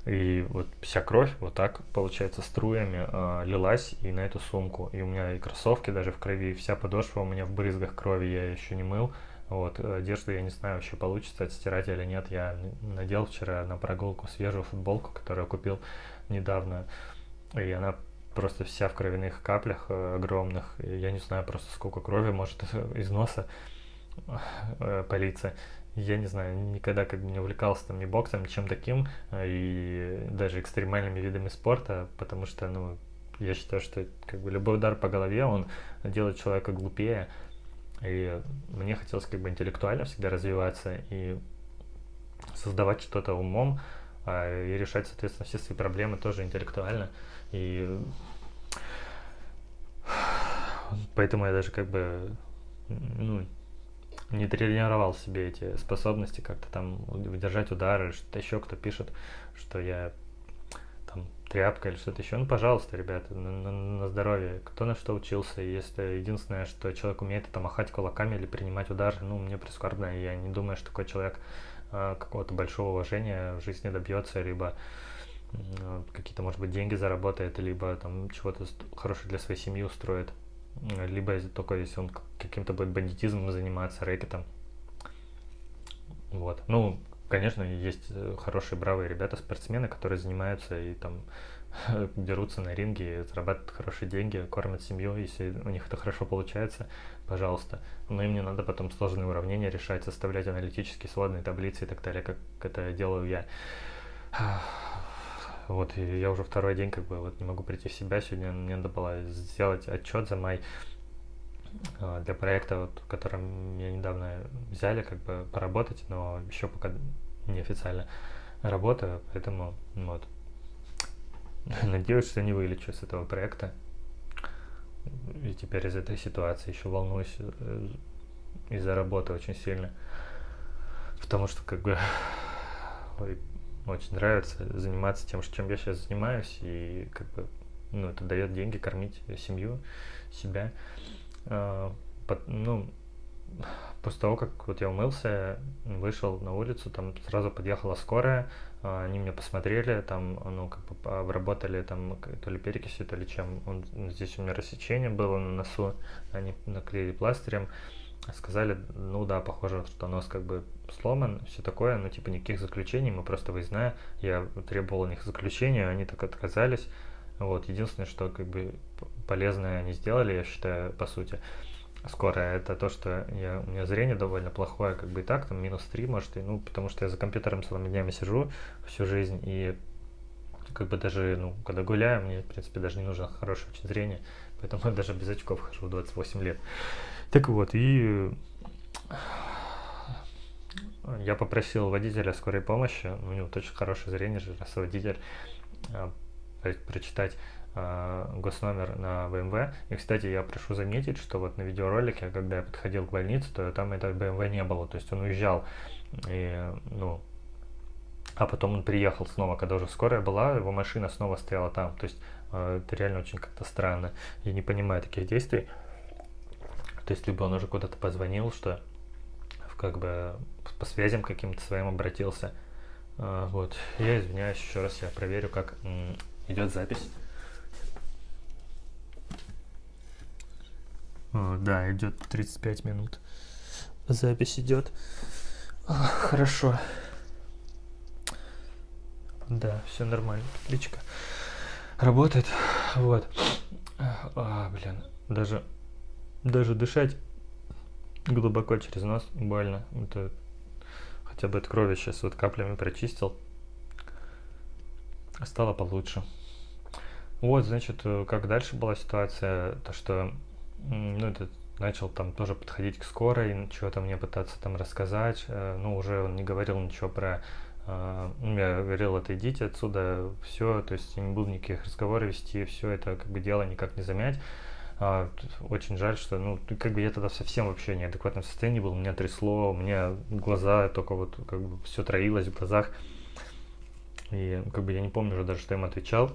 И вот вся кровь вот так, получается, струями э, лилась и на эту сумку. И у меня и кроссовки даже в крови, и вся подошва у меня в брызгах крови, я еще не мыл. Вот, одежду я не знаю, вообще получится отстирать или нет. Я надел вчера на прогулку свежую футболку, которую купил недавно. И она просто вся в кровяных каплях э, огромных. И я не знаю просто сколько крови может [laughs] из носа э, политься я не знаю, никогда как бы не увлекался там ни боксом, ни чем таким, э, и даже экстремальными видами спорта, потому что, ну, я считаю, что как бы любой удар по голове, он делает человека глупее, и мне хотелось как бы интеллектуально всегда развиваться и создавать что-то умом, а, и решать, соответственно, все свои проблемы тоже интеллектуально. И [sighs] поэтому я даже как бы ну, не тренировал себе эти способности как-то там выдержать удары, что-то еще кто пишет, что я там тряпка или что-то еще. Ну, пожалуйста, ребята, на, на, на здоровье. Кто на что учился, если единственное, что человек умеет, это махать кулаками или принимать удары, ну, мне прискорбно, я не думаю, что такой человек э, какого-то большого уважения в жизни добьется, либо какие-то, может быть, деньги заработает, либо там чего-то хорошее для своей семьи устроит либо только если он каким-то будет бандитизмом заниматься, рэкетом. Вот. Ну, конечно, есть э, хорошие, бравые ребята, спортсмены, которые занимаются и там [laughs] дерутся на ринге, зарабатывают хорошие деньги, кормят семью, если у них это хорошо получается, пожалуйста. Но им не надо потом сложные уравнения решать, составлять аналитические сводные таблицы и так далее, как это делаю я. Вот, я уже второй день как бы вот не могу прийти в себя. Сегодня мне надо было сделать отчет за май а, для проекта, вот, которым меня недавно взяли, как бы поработать, но еще пока неофициально работаю, поэтому вот. [laughs] Надеюсь, что не вылечу с этого проекта. И теперь из этой ситуации еще волнуюсь э, из-за работы очень сильно. Потому что как бы очень нравится заниматься тем, чем я сейчас занимаюсь, и как бы, ну, это дает деньги кормить семью, себя. А, под, ну, после того, как вот я умылся, вышел на улицу, там сразу подъехала скорая, а, они меня посмотрели, там, ну, как бы обработали там то ли перекисью, то ли чем. Он, здесь у меня рассечение было на носу, они наклеили пластырем, сказали, ну да, похоже, что нос как бы сломан, все такое, но типа никаких заключений, мы просто выездная, я требовал у них заключения, они так отказались, вот, единственное, что как бы полезное они сделали, я считаю, по сути, скоро, это то, что я, у меня зрение довольно плохое, как бы и так, там минус 3, может, и, ну, потому что я за компьютером целыми днями сижу всю жизнь, и как бы даже, ну, когда гуляю, мне, в принципе, даже не нужно хорошее очень зрение, поэтому я даже без очков хожу в 28 лет. Так вот, и я попросил водителя скорой помощи, у него очень хорошее зрение же, раз водитель, а, прочитать а, госномер на BMW. И, кстати, я прошу заметить, что вот на видеоролике, когда я подходил к больнице, то там этого BMW не было, то есть он уезжал. И, ну, А потом он приехал снова, когда уже скорая была, его машина снова стояла там. То есть э, это реально очень как-то странно. Я не понимаю таких действий. То есть либо он уже куда-то позвонил, что как бы по связям каким-то своим обратился. Э, вот. Я извиняюсь еще раз, я проверю, как идет запись. О, да, идет 35 минут. Запись идет. Хорошо. Да, все нормально. Отлично. Работает. Вот. А, блин. Даже, даже дышать глубоко через нос больно. Это хотя бы от крови сейчас вот каплями прочистил. Стало получше. Вот, значит, как дальше была ситуация, то что, ну, это начал там тоже подходить к скорой, что-то мне пытаться там рассказать, э, ну, уже он не говорил ничего про я говорил, отойдите отсюда, все, то есть я не буду никаких разговоров вести, все это как бы дело никак не замять. А, очень жаль, что, ну, как бы я тогда совсем вообще неадекватном состоянии был, меня трясло, у меня глаза только вот, как бы все троилось в глазах. И как бы я не помню уже даже, что им отвечал.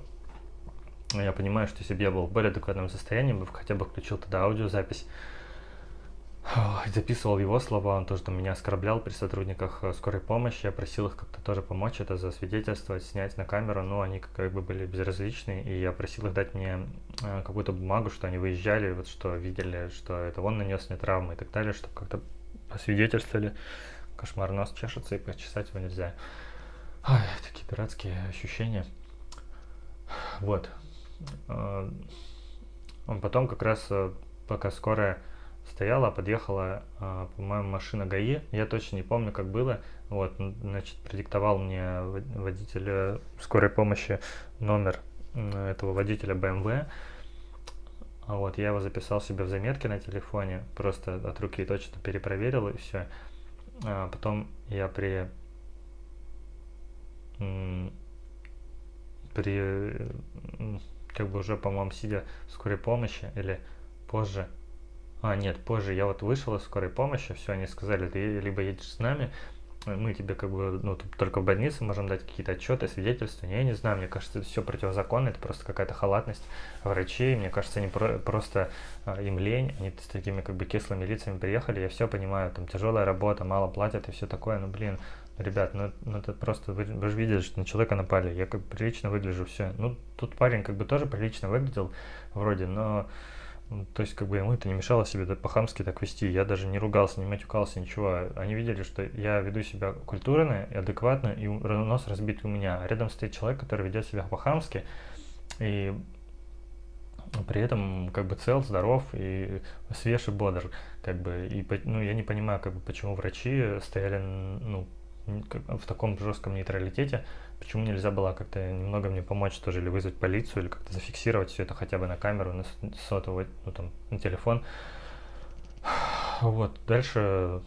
Я понимаю, что если бы я был в более адекватном состоянии, бы хотя бы включил тогда аудиозапись, записывал его слова, он тоже там меня оскорблял при сотрудниках э, скорой помощи, я просил их как-то тоже помочь это засвидетельствовать, снять на камеру, но они как бы были безразличны, и я просил их дать мне э, какую-то бумагу, что они выезжали, вот что видели, что это он нанес мне травмы и так далее, чтобы как-то посвидетельствовали. Кошмар, нос чешется и почесать его нельзя. Ой, такие дурацкие ощущения. Вот. Э, он потом как раз, пока скорая стояла, подъехала, а, по-моему, машина ГАИ. Я точно не помню, как было. Вот, значит, продиктовал мне водитель скорой помощи номер этого водителя BMW. А вот, я его записал себе в заметке на телефоне, просто от руки точно перепроверил и все. А потом я при при как бы уже, по-моему, сидя в скорой помощи или позже, а, нет, позже я вот вышел из скорой помощи, все, они сказали, ты либо едешь с нами, мы тебе как бы, ну, только в больнице можем дать какие-то отчеты, свидетельства. Я не знаю, мне кажется, это все противозаконно, это просто какая-то халатность врачей. Мне кажется, они про просто а, им лень, они с такими как бы кислыми лицами приехали, я все понимаю, там тяжелая работа, мало платят и все такое, ну, блин, ребят, ну, ну это просто, вы, вы же видели, что на человека напали, я как бы прилично выгляжу, все. Ну, тут парень как бы тоже прилично выглядел вроде, но то есть, как бы ему это не мешало себе по-хамски так вести. Я даже не ругался, не матюкался, ничего. Они видели, что я веду себя культурно и адекватно, и нос разбит у меня. А рядом стоит человек, который ведет себя по-хамски, и при этом как бы цел, здоров и свеж и бодр. Как бы, и, ну, я не понимаю, как бы, почему врачи стояли ну, в таком жестком нейтралитете, почему нельзя было как-то немного мне помочь тоже, или вызвать полицию, или как-то зафиксировать все это хотя бы на камеру, на сотовый, ну там, на телефон. Вот, дальше,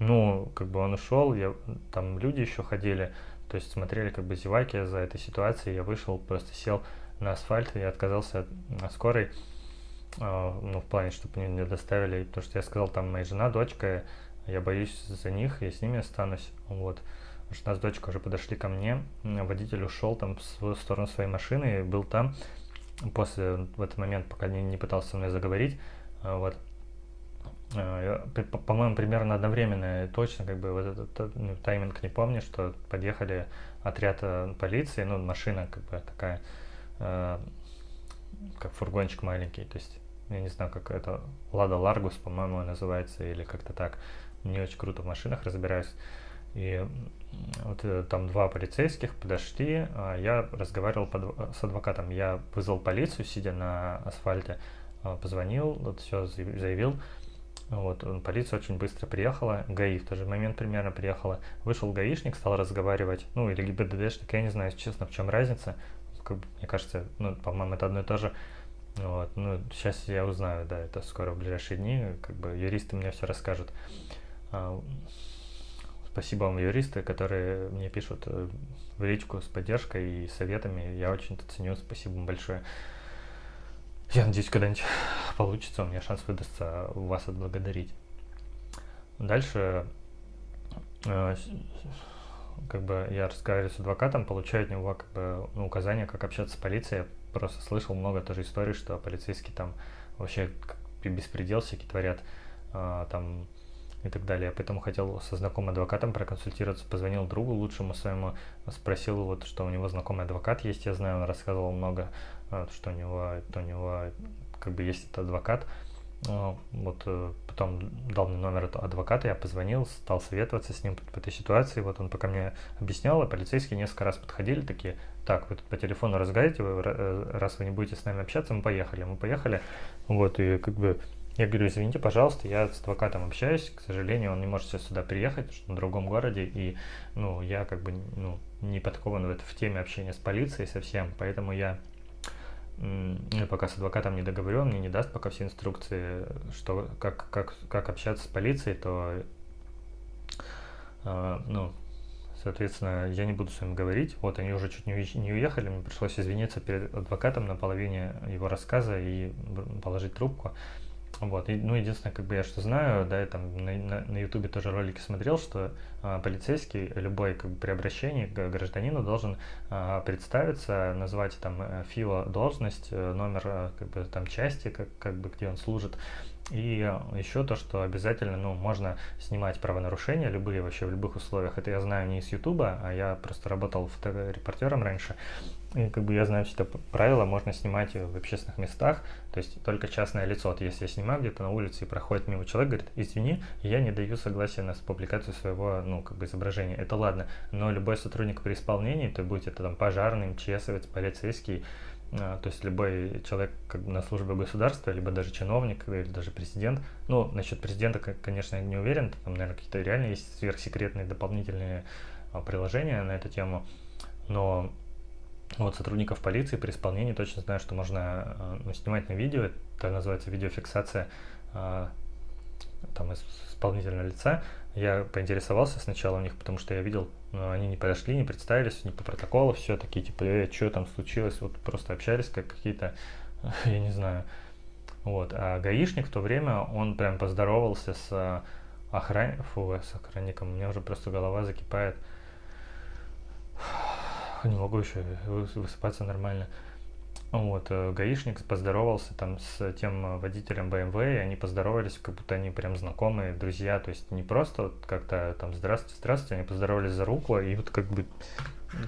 ну, как бы он ушел, я, там люди еще ходили, то есть смотрели как бы зеваки за этой ситуацией, я вышел, просто сел на асфальт и отказался от скорой, э, ну, в плане, чтобы мне доставили, потому что я сказал, там моя жена, дочка, я боюсь за них, я с ними останусь, вот. Жена с дочкой уже подошли ко мне, водитель ушел там в сторону своей машины, и был там. После, в этот момент, пока не, не пытался со мной заговорить, а, вот, а, по-моему, примерно одновременно, точно, как бы, вот этот ну, тайминг не помню, что подъехали отряд э, полиции, ну, машина, как бы, такая, э, как фургончик маленький, то есть, я не знаю, как это, Лада Ларгус, по-моему, называется, или как-то так, не очень круто в машинах разбираюсь. И вот э, там два полицейских подошли, а я разговаривал под, с адвокатом. Я вызвал полицию, сидя на асфальте, а, позвонил, вот все заявил. Вот, полиция очень быстро приехала, ГАИ в тот же момент примерно приехала. Вышел гаишник, стал разговаривать, ну или ГИБДДшник, я не знаю, честно, в чем разница. Мне кажется, ну, по-моему, это одно и то же. Вот, ну, сейчас я узнаю, да, это скоро в ближайшие дни, как бы юристы мне все расскажут. А, спасибо вам, юристы, которые мне пишут э, в личку с поддержкой и советами. Я очень это ценю. Спасибо вам большое. Я надеюсь, когда-нибудь [laughs] получится, у меня шанс выдастся вас отблагодарить. Дальше э, как бы я разговариваю с адвокатом, получаю от него как бы ну, указания, как общаться с полицией. Я просто слышал много тоже историй, что полицейские там вообще беспредел всякий творят, э, там и так далее. Поэтому хотел со знакомым адвокатом проконсультироваться, позвонил другу лучшему своему, спросил вот, что у него знакомый адвокат есть, я знаю, он рассказывал много, э, что у него, то у него как бы есть этот адвокат, э, вот э, потом дал мне номер этого адвоката, я позвонил, стал советоваться с ним по этой ситуации, вот он пока мне объяснял, а полицейские несколько раз подходили, такие, так, вы тут по телефону разговариваете, раз вы не будете с нами общаться, мы поехали, мы поехали, вот, и как бы я говорю, извините, пожалуйста, я с адвокатом общаюсь, к сожалению, он не может сейчас сюда приехать, что на другом городе, и, ну, я как бы, ну, не подкован в, это, в теме общения с полицией совсем, поэтому я ну, пока с адвокатом не договорен, мне не даст пока все инструкции, что, как, как, как общаться с полицией, то, э, ну, соответственно, я не буду с вами говорить. Вот, они уже чуть не, не уехали, мне пришлось извиниться перед адвокатом на половине его рассказа и положить трубку. Вот, и, ну, единственное, как бы я что знаю, да, я там на, на, YouTube тоже ролики смотрел, что а, полицейский любой как бы при обращении к гражданину должен а, представиться, назвать там э, ФИО должность, э, номер э, как бы там части, как, как бы где он служит, и еще то, что обязательно, ну, можно снимать правонарушения, любые вообще в любых условиях. Это я знаю не из Ютуба, а я просто работал фоторепортером раньше. И как бы я знаю все это правило, можно снимать в общественных местах, то есть только частное лицо. Вот если я снимаю где-то на улице и проходит мимо человек, говорит, извини, я не даю согласия на публикацию своего, ну, как бы изображения. Это ладно, но любой сотрудник при исполнении, то будет это там пожарный, МЧСовец, полицейский, а, то есть любой человек как бы на службе государства, либо даже чиновник, или даже президент. Ну, насчет президента, конечно, я не уверен, там, наверное, какие-то реально есть сверхсекретные дополнительные а, приложения на эту тему, но вот сотрудников полиции при исполнении точно знаю, что можно ну, снимать на видео, это называется видеофиксация там исполнительного лица. Я поинтересовался сначала у них, потому что я видел но они не подошли, не представились, не по протоколу, все такие, типа, э, что там случилось, вот просто общались как какие-то, [laughs] я не знаю, вот, а гаишник в то время, он прям поздоровался с охран... Фу, с охранником, у меня уже просто голова закипает, [laughs] не могу еще высыпаться нормально, вот, э, гаишник поздоровался там с тем водителем BMW, и они поздоровались, как будто они прям знакомые, друзья, то есть не просто вот как-то там здравствуйте, здравствуйте, они поздоровались за руку, и вот как бы,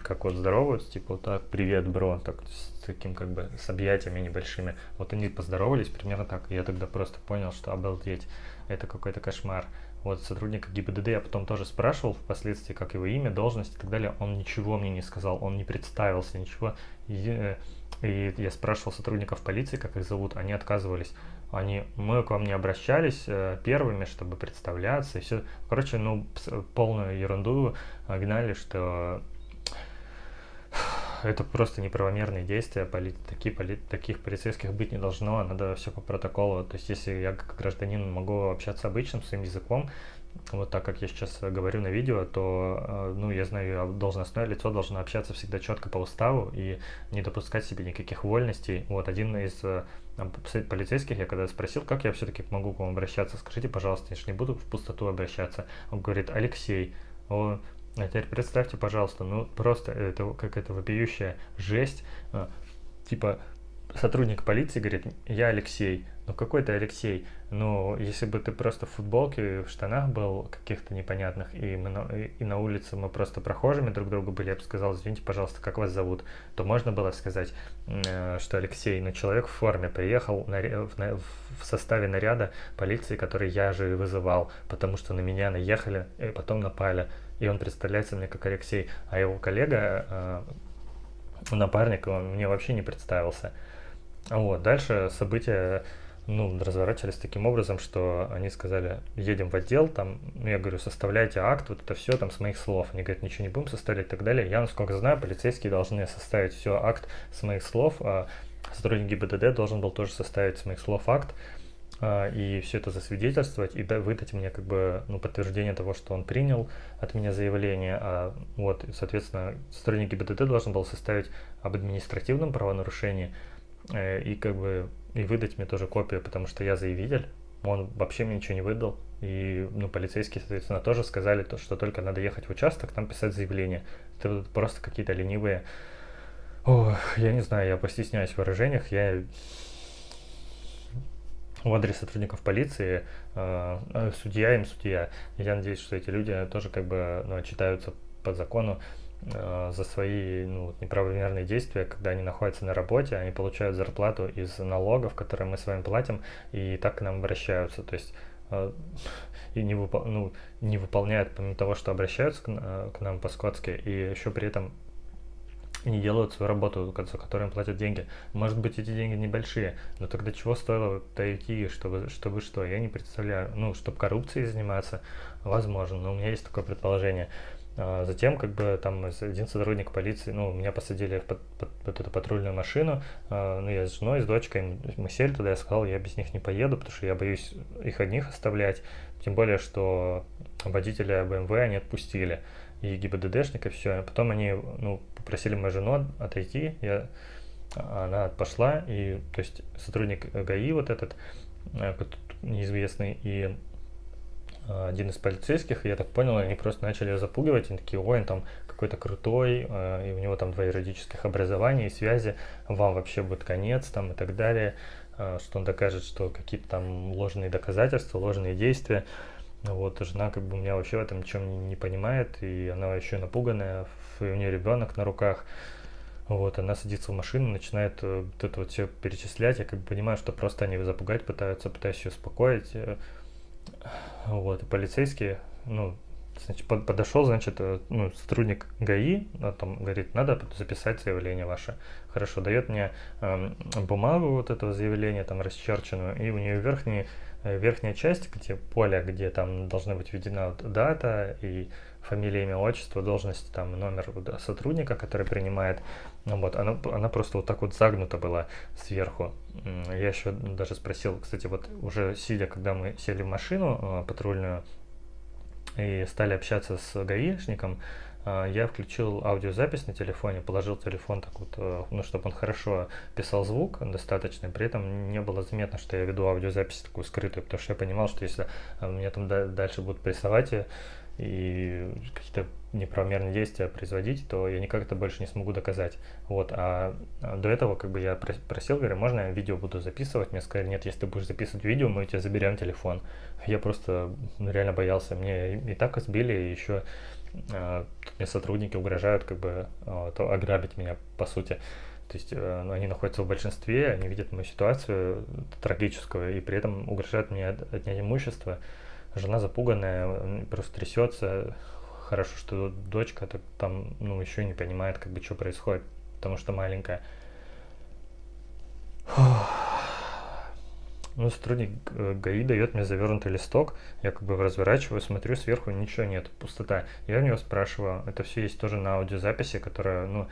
как вот здороваются, типа вот так, привет, бро, так с таким как бы с объятиями небольшими. Вот они поздоровались примерно так, и я тогда просто понял, что обалдеть, это какой-то кошмар. Вот сотрудника ГИБДД я потом тоже спрашивал впоследствии, как его имя, должность и так далее. Он ничего мне не сказал, он не представился, ничего. И, э, и я спрашивал сотрудников полиции, как их зовут, они отказывались. Они, мы к вам не обращались э, первыми, чтобы представляться и все. Короче, ну, полную ерунду гнали, что это просто неправомерные действия, поли, такие, поли, таких полицейских быть не должно, надо все по протоколу. То есть, если я как гражданин могу общаться обычным своим языком, вот так как я сейчас говорю на видео, то, э, ну, я знаю, должностное лицо должно общаться всегда четко по уставу и не допускать себе никаких вольностей. Вот один из э, полицейских, я когда спросил, как я все-таки могу к вам обращаться, скажите, пожалуйста, я же не буду в пустоту обращаться. Он говорит, Алексей. А теперь представьте, пожалуйста, ну просто это как это вопиющая жесть. А, типа сотрудник полиции говорит, я Алексей. Ну какой ты Алексей? Ну, если бы ты просто в футболке, в штанах был каких-то непонятных, и, мы на, и на улице мы просто прохожими друг другу были, я бы сказал, извините, пожалуйста, как вас зовут, то можно было сказать, э, что Алексей, но человек в форме приехал на, в, на, в составе наряда полиции, который я же вызывал, потому что на меня наехали и потом напали и он представляется мне как Алексей, а его коллега, э, напарник, он мне вообще не представился. Вот, дальше события ну, разворачивались таким образом, что они сказали, едем в отдел, там, ну, я говорю, составляйте акт, вот это все там с моих слов. Они говорят, ничего не будем составлять и так далее. Я, насколько знаю, полицейские должны составить все акт с моих слов, а сотрудник ГИБДД должен был тоже составить с моих слов акт. А, и все это засвидетельствовать и выдать мне как бы ну, подтверждение того, что он принял от меня заявление. А вот, соответственно, сотрудник ГИБДД должен был составить об административном правонарушении э, и как бы и выдать мне тоже копию, потому что я заявитель, он вообще мне ничего не выдал. И, ну, полицейские, соответственно, тоже сказали, то, что только надо ехать в участок, там писать заявление. Это просто какие-то ленивые... Ох, я не знаю, я постесняюсь в выражениях, я в адрес сотрудников полиции, э, судья им судья. Я надеюсь, что эти люди тоже как бы ну, читаются по закону э, за свои ну, неправомерные действия, когда они находятся на работе, они получают зарплату из налогов, которые мы с вами платим, и так к нам обращаются. То есть э, и не, выпол ну, не выполняют, помимо того, что обращаются к, э, к нам по-скотски, и еще при этом не делают свою работу, за которую им платят деньги. Может быть, эти деньги небольшие, но тогда чего стоило дойти, чтобы, чтобы что? Я не представляю. Ну, чтобы коррупцией заниматься, возможно, но у меня есть такое предположение. А затем, как бы, там один сотрудник полиции, ну, меня посадили в под, под, под эту патрульную машину, а, ну, я с женой, с дочкой, мы сели туда, я сказал, я без них не поеду, потому что я боюсь их одних оставлять, тем более, что водителя БМВ они отпустили и ГИБДДшник, и все. Потом они ну, попросили мою жену отойти, я, она пошла, и то есть сотрудник ГАИ вот этот, э, неизвестный, и э, один из полицейских, я так понял, они просто начали запугивать, они такие, ой, он там какой-то крутой, э, и у него там два юридических образования и связи, вам вообще будет конец там и так далее, что он докажет, что какие-то там ложные доказательства, ложные действия. Вот, жена как бы меня вообще в этом ничем не, понимает, и она еще напуганная, и у нее ребенок на руках. Вот, она садится в машину, начинает э, вот это вот все перечислять. Я как бы понимаю, что просто они запугать пытаются, пытаюсь ее успокоить. Э, вот, и полицейские, ну, значит, подошел, значит, э, ну, сотрудник ГАИ, а там говорит, надо записать заявление ваше. Хорошо, дает мне э, бумагу вот этого заявления, там расчерченную, и у нее верхний верхняя часть, где поле, где там должна быть введена дата и фамилия, имя, отчество, должность, там номер сотрудника, который принимает, ну вот, она, она просто вот так вот загнута была сверху. Я еще даже спросил, кстати, вот уже сидя, когда мы сели в машину э, патрульную и стали общаться с гаишником, я включил аудиозапись на телефоне, положил телефон так вот, э, ну, чтобы он хорошо писал звук достаточно, при этом не было заметно, что я веду аудиозапись такую скрытую, потому что я понимал, что если э, меня там дальше будут прессовать и какие-то неправомерные действия производить, то я никак это больше не смогу доказать. Вот, а, а до этого как бы я просил, говорю, можно я видео буду записывать? Мне сказали, нет, если ты будешь записывать видео, мы у тебя заберем телефон. Я просто ну, реально боялся, мне и так избили, и еще а, мне сотрудники угрожают как бы а, то ограбить меня по сути. То есть э, ну, они находятся в большинстве, они видят мою ситуацию трагическую и при этом угрожают мне отнять имущество. Жена запуганная, просто трясется. Хорошо, что дочка -то там ну, еще не понимает, как бы, что происходит, потому что маленькая. Фух. Ну, сотрудник э, ГАИ дает мне завернутый листок, я как бы разворачиваю, смотрю, сверху ничего нет, пустота. Я у него спрашиваю, это все есть тоже на аудиозаписи, которая, ну,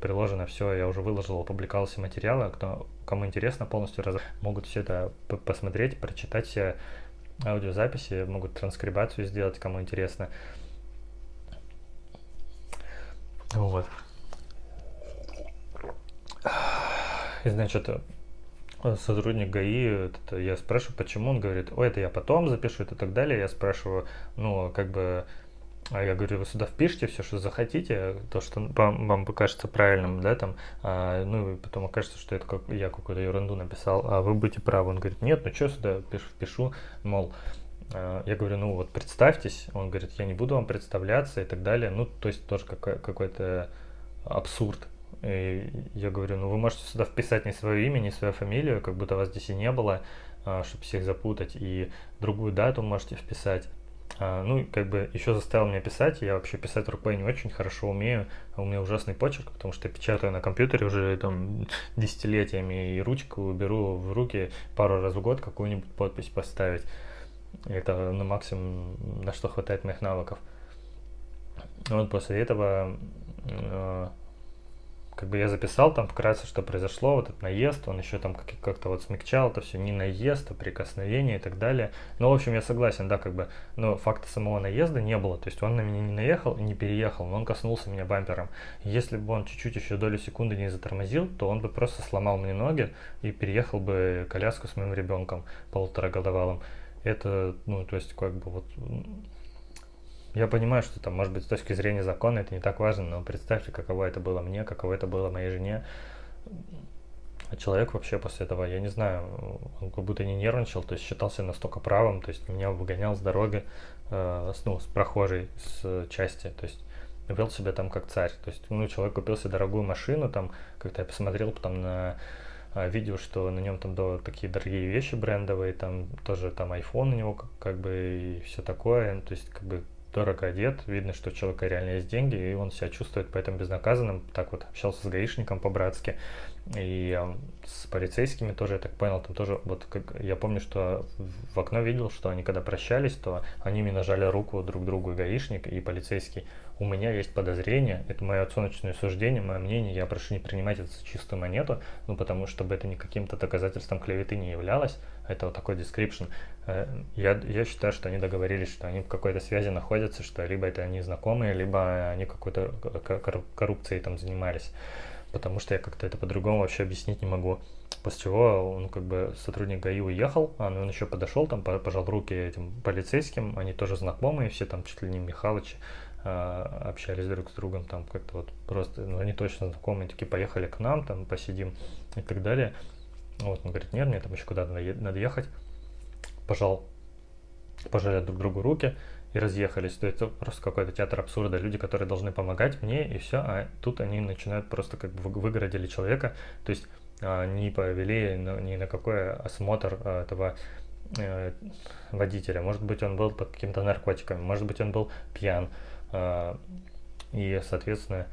приложено все, я уже выложил, опубликовал все материалы, кто, кому интересно полностью, раз, могут все это посмотреть, прочитать все аудиозаписи, могут транскрибацию сделать, кому интересно. Вот. И значит, сотрудник ГАИ, это, я спрашиваю, почему, он говорит, ой, это я потом запишу и так далее. Я спрашиваю, ну, как бы, а я говорю, вы сюда впишите все, что захотите, то, что вам, вам покажется правильным, да, там, а, ну, и потом окажется, что это как я какую-то ерунду написал, а вы будете правы. Он говорит, нет, ну что сюда пишу, впишу, мол, а, я говорю, ну вот представьтесь, он говорит, я не буду вам представляться и так далее, ну, то есть тоже какой-то абсурд. И я говорю, ну вы можете сюда вписать не свое имя, не свою фамилию, как будто вас здесь и не было, а, чтобы всех запутать, и другую дату можете вписать. А, ну, как бы еще заставил меня писать, я вообще писать рукой не очень хорошо умею, а у меня ужасный почерк, потому что я печатаю на компьютере уже там десятилетиями, и ручку беру в руки пару раз в год какую-нибудь подпись поставить. Это на максимум, на что хватает моих навыков. Вот после этого как бы я записал там вкратце, что произошло, вот этот наезд, он еще там как-то вот смягчал это все, не наезд, а прикосновение и так далее. Но, в общем, я согласен, да, как бы, но факта самого наезда не было, то есть он на меня не наехал не переехал, но он коснулся меня бампером. Если бы он чуть-чуть еще долю секунды не затормозил, то он бы просто сломал мне ноги и переехал бы коляску с моим ребенком полуторагодовалым. Это, ну, то есть, как бы вот... Я понимаю, что там, может быть, с точки зрения закона это не так важно, но представьте, каково это было мне, каково это было моей жене. А человек вообще после этого, я не знаю, он как будто не нервничал, то есть считался настолько правым, то есть меня выгонял с дороги, э, с, ну, с прохожей, с части, то есть вел себя там как царь. То есть, ну, человек купил себе дорогую машину, там, как-то я посмотрел потом на а, видео, что на нем там да, такие дорогие вещи брендовые, там тоже там iPhone у него как, как бы и все такое, то есть как бы дорого одет, видно, что у человека реально есть деньги, и он себя чувствует поэтому безнаказанным. Так вот общался с гаишником по-братски, и с полицейскими тоже, я так понял, там тоже, вот как я помню, что в окно видел, что они когда прощались, то они мне нажали руку друг другу, гаишник, и полицейский. У меня есть подозрение, это мое оценочное суждение, мое мнение, я прошу не принимать это за чистую монету, ну потому чтобы это не каким-то доказательством клеветы не являлось, это вот такой description. Э, я, я считаю, что они договорились, что они в какой-то связи находятся, что либо это они знакомые, либо они какой-то коррупцией там занимались потому что я как-то это по-другому вообще объяснить не могу. После чего он как бы сотрудник ГАИ уехал, а он еще подошел, там пожал руки этим полицейским, они тоже знакомые, все там чуть ли не Михалычи общались друг с другом, там как-то вот просто, ну они точно знакомые, такие поехали к нам, там посидим и так далее. Вот, он говорит, нет, мне там еще куда-то надо ехать. Пожал, пожали друг другу руки, и разъехались. То есть просто какой-то театр абсурда. Люди, которые должны помогать мне, и все, а тут они начинают просто как бы выгородили человека. То есть а, не повели ни на какой осмотр а, этого э, водителя. Может быть, он был под какими-то наркотиками, может быть, он был пьян. А, и, соответственно,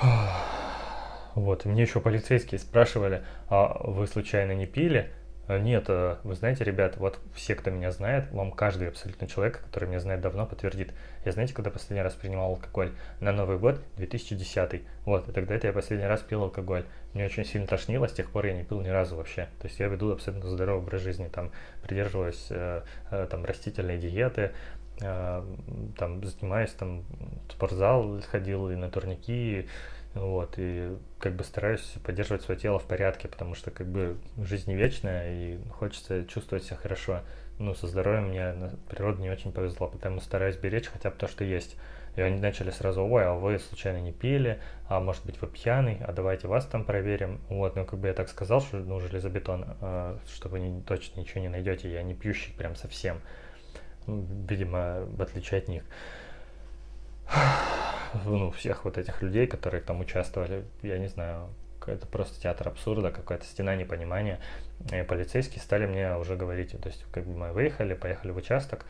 [sighs] вот, мне еще полицейские спрашивали, а вы случайно не пили? Э, нет, э, вы знаете, ребят, вот все, кто меня знает, вам каждый абсолютно человек, который меня знает давно, подтвердит. Я знаете, когда последний раз принимал алкоголь? На Новый год 2010. Вот, и тогда это я последний раз пил алкоголь. Мне очень сильно тошнило, с тех пор я не пил ни разу вообще. То есть я веду абсолютно здоровый образ жизни, там, придерживаюсь э, э, там, растительной диеты, там, занимаюсь, там, в спортзал ходил и на турники, вот, и как бы стараюсь поддерживать свое тело в порядке, потому что как бы жизнь не вечная, и хочется чувствовать себя хорошо. Ну, со здоровьем мне природа не очень повезло, потому стараюсь беречь хотя бы то, что есть. И они начали сразу, ой, а вы случайно не пили, а может быть вы пьяный, а давайте вас там проверим. Вот, ну как бы я так сказал, что ну железобетон, э, что вы не, точно ничего не найдете, я не пьющий прям совсем. Ну, видимо, в отличие от них. [sighs] Ну, всех вот этих людей, которые там участвовали, я не знаю, это просто театр абсурда, какая-то стена непонимания. И полицейские стали мне уже говорить, то есть как бы мы выехали, поехали в участок,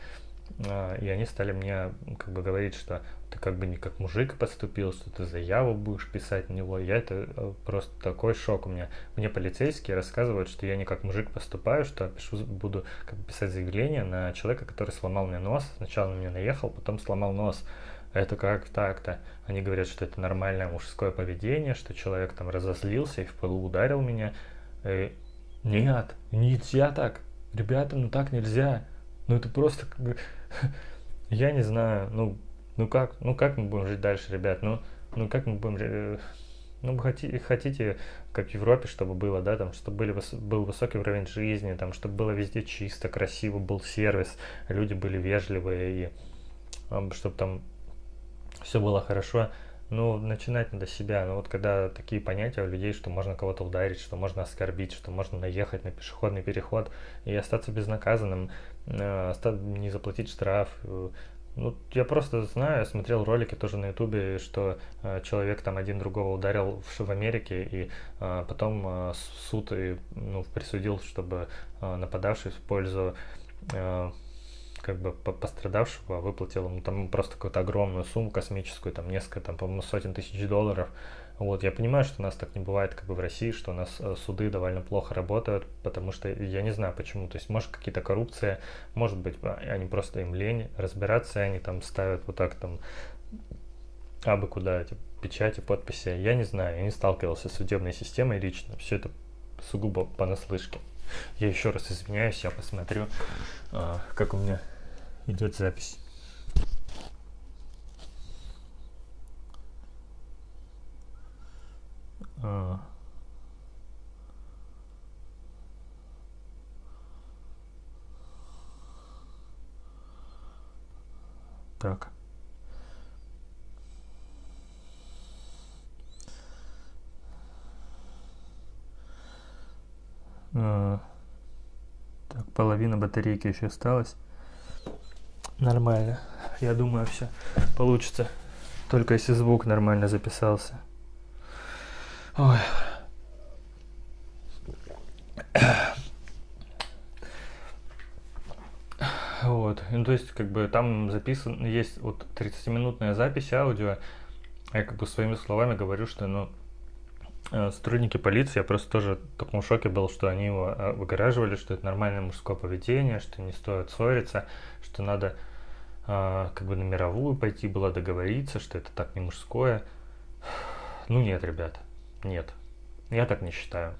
и они стали мне как бы говорить, что ты как бы не как мужик поступил, что ты заяву будешь писать на него. Я это э, просто такой шок у меня. Мне полицейские рассказывают, что я не как мужик поступаю, что пишу, буду как бы писать заявление на человека, который сломал мне нос. Сначала на меня наехал, потом сломал нос это как так-то? Они говорят, что это нормальное мужское поведение, что человек там разозлился и в полу ударил меня. И э, нет, нельзя так. Ребята, ну так нельзя. Ну это просто. [laughs] Я не знаю, ну, ну как, ну как мы будем жить дальше, ребят? Ну, ну как мы будем... Ну, хотите, хотите, как в Европе, чтобы было, да, там, чтобы были, был высокий уровень жизни, там, чтобы было везде чисто, красиво, был сервис, люди были вежливые, и чтобы там все было хорошо. Ну, начинать надо себя. Ну, вот когда такие понятия у людей, что можно кого-то ударить, что можно оскорбить, что можно наехать на пешеходный переход и остаться безнаказанным, не заплатить штраф. Э, ну, я просто знаю, смотрел ролики тоже на ютубе, что э, человек там один другого ударил в, в Америке, и э, потом э, суд и, ну, присудил, чтобы э, нападавший в пользу э, как бы пострадавшего выплатил ему там просто какую-то огромную сумму космическую, там несколько, там, по-моему, сотен тысяч долларов. Вот, я понимаю, что у нас так не бывает, как бы в России, что у нас э, суды довольно плохо работают, потому что я не знаю почему. То есть, может, какие-то коррупция, может быть, а, они просто им лень разбираться, они там ставят вот так там абы куда эти печати, подписи. Я не знаю, я не сталкивался с судебной системой лично. Все это сугубо понаслышке. Я еще раз извиняюсь, я посмотрю, а, как у меня идет запись. А. так. А. Так половина батарейки еще осталась. Нормально. Я думаю все получится. Только если звук нормально записался. Ой. Вот, ну то есть как бы там записан, есть вот 30-минутная запись аудио, я как бы своими словами говорю, что ну э, сотрудники полиции, я просто тоже в таком шоке был, что они его э, выгораживали, что это нормальное мужское поведение, что не стоит ссориться, что надо э, как бы на мировую пойти было договориться, что это так не мужское. Ну нет, ребят, нет. Я так не считаю.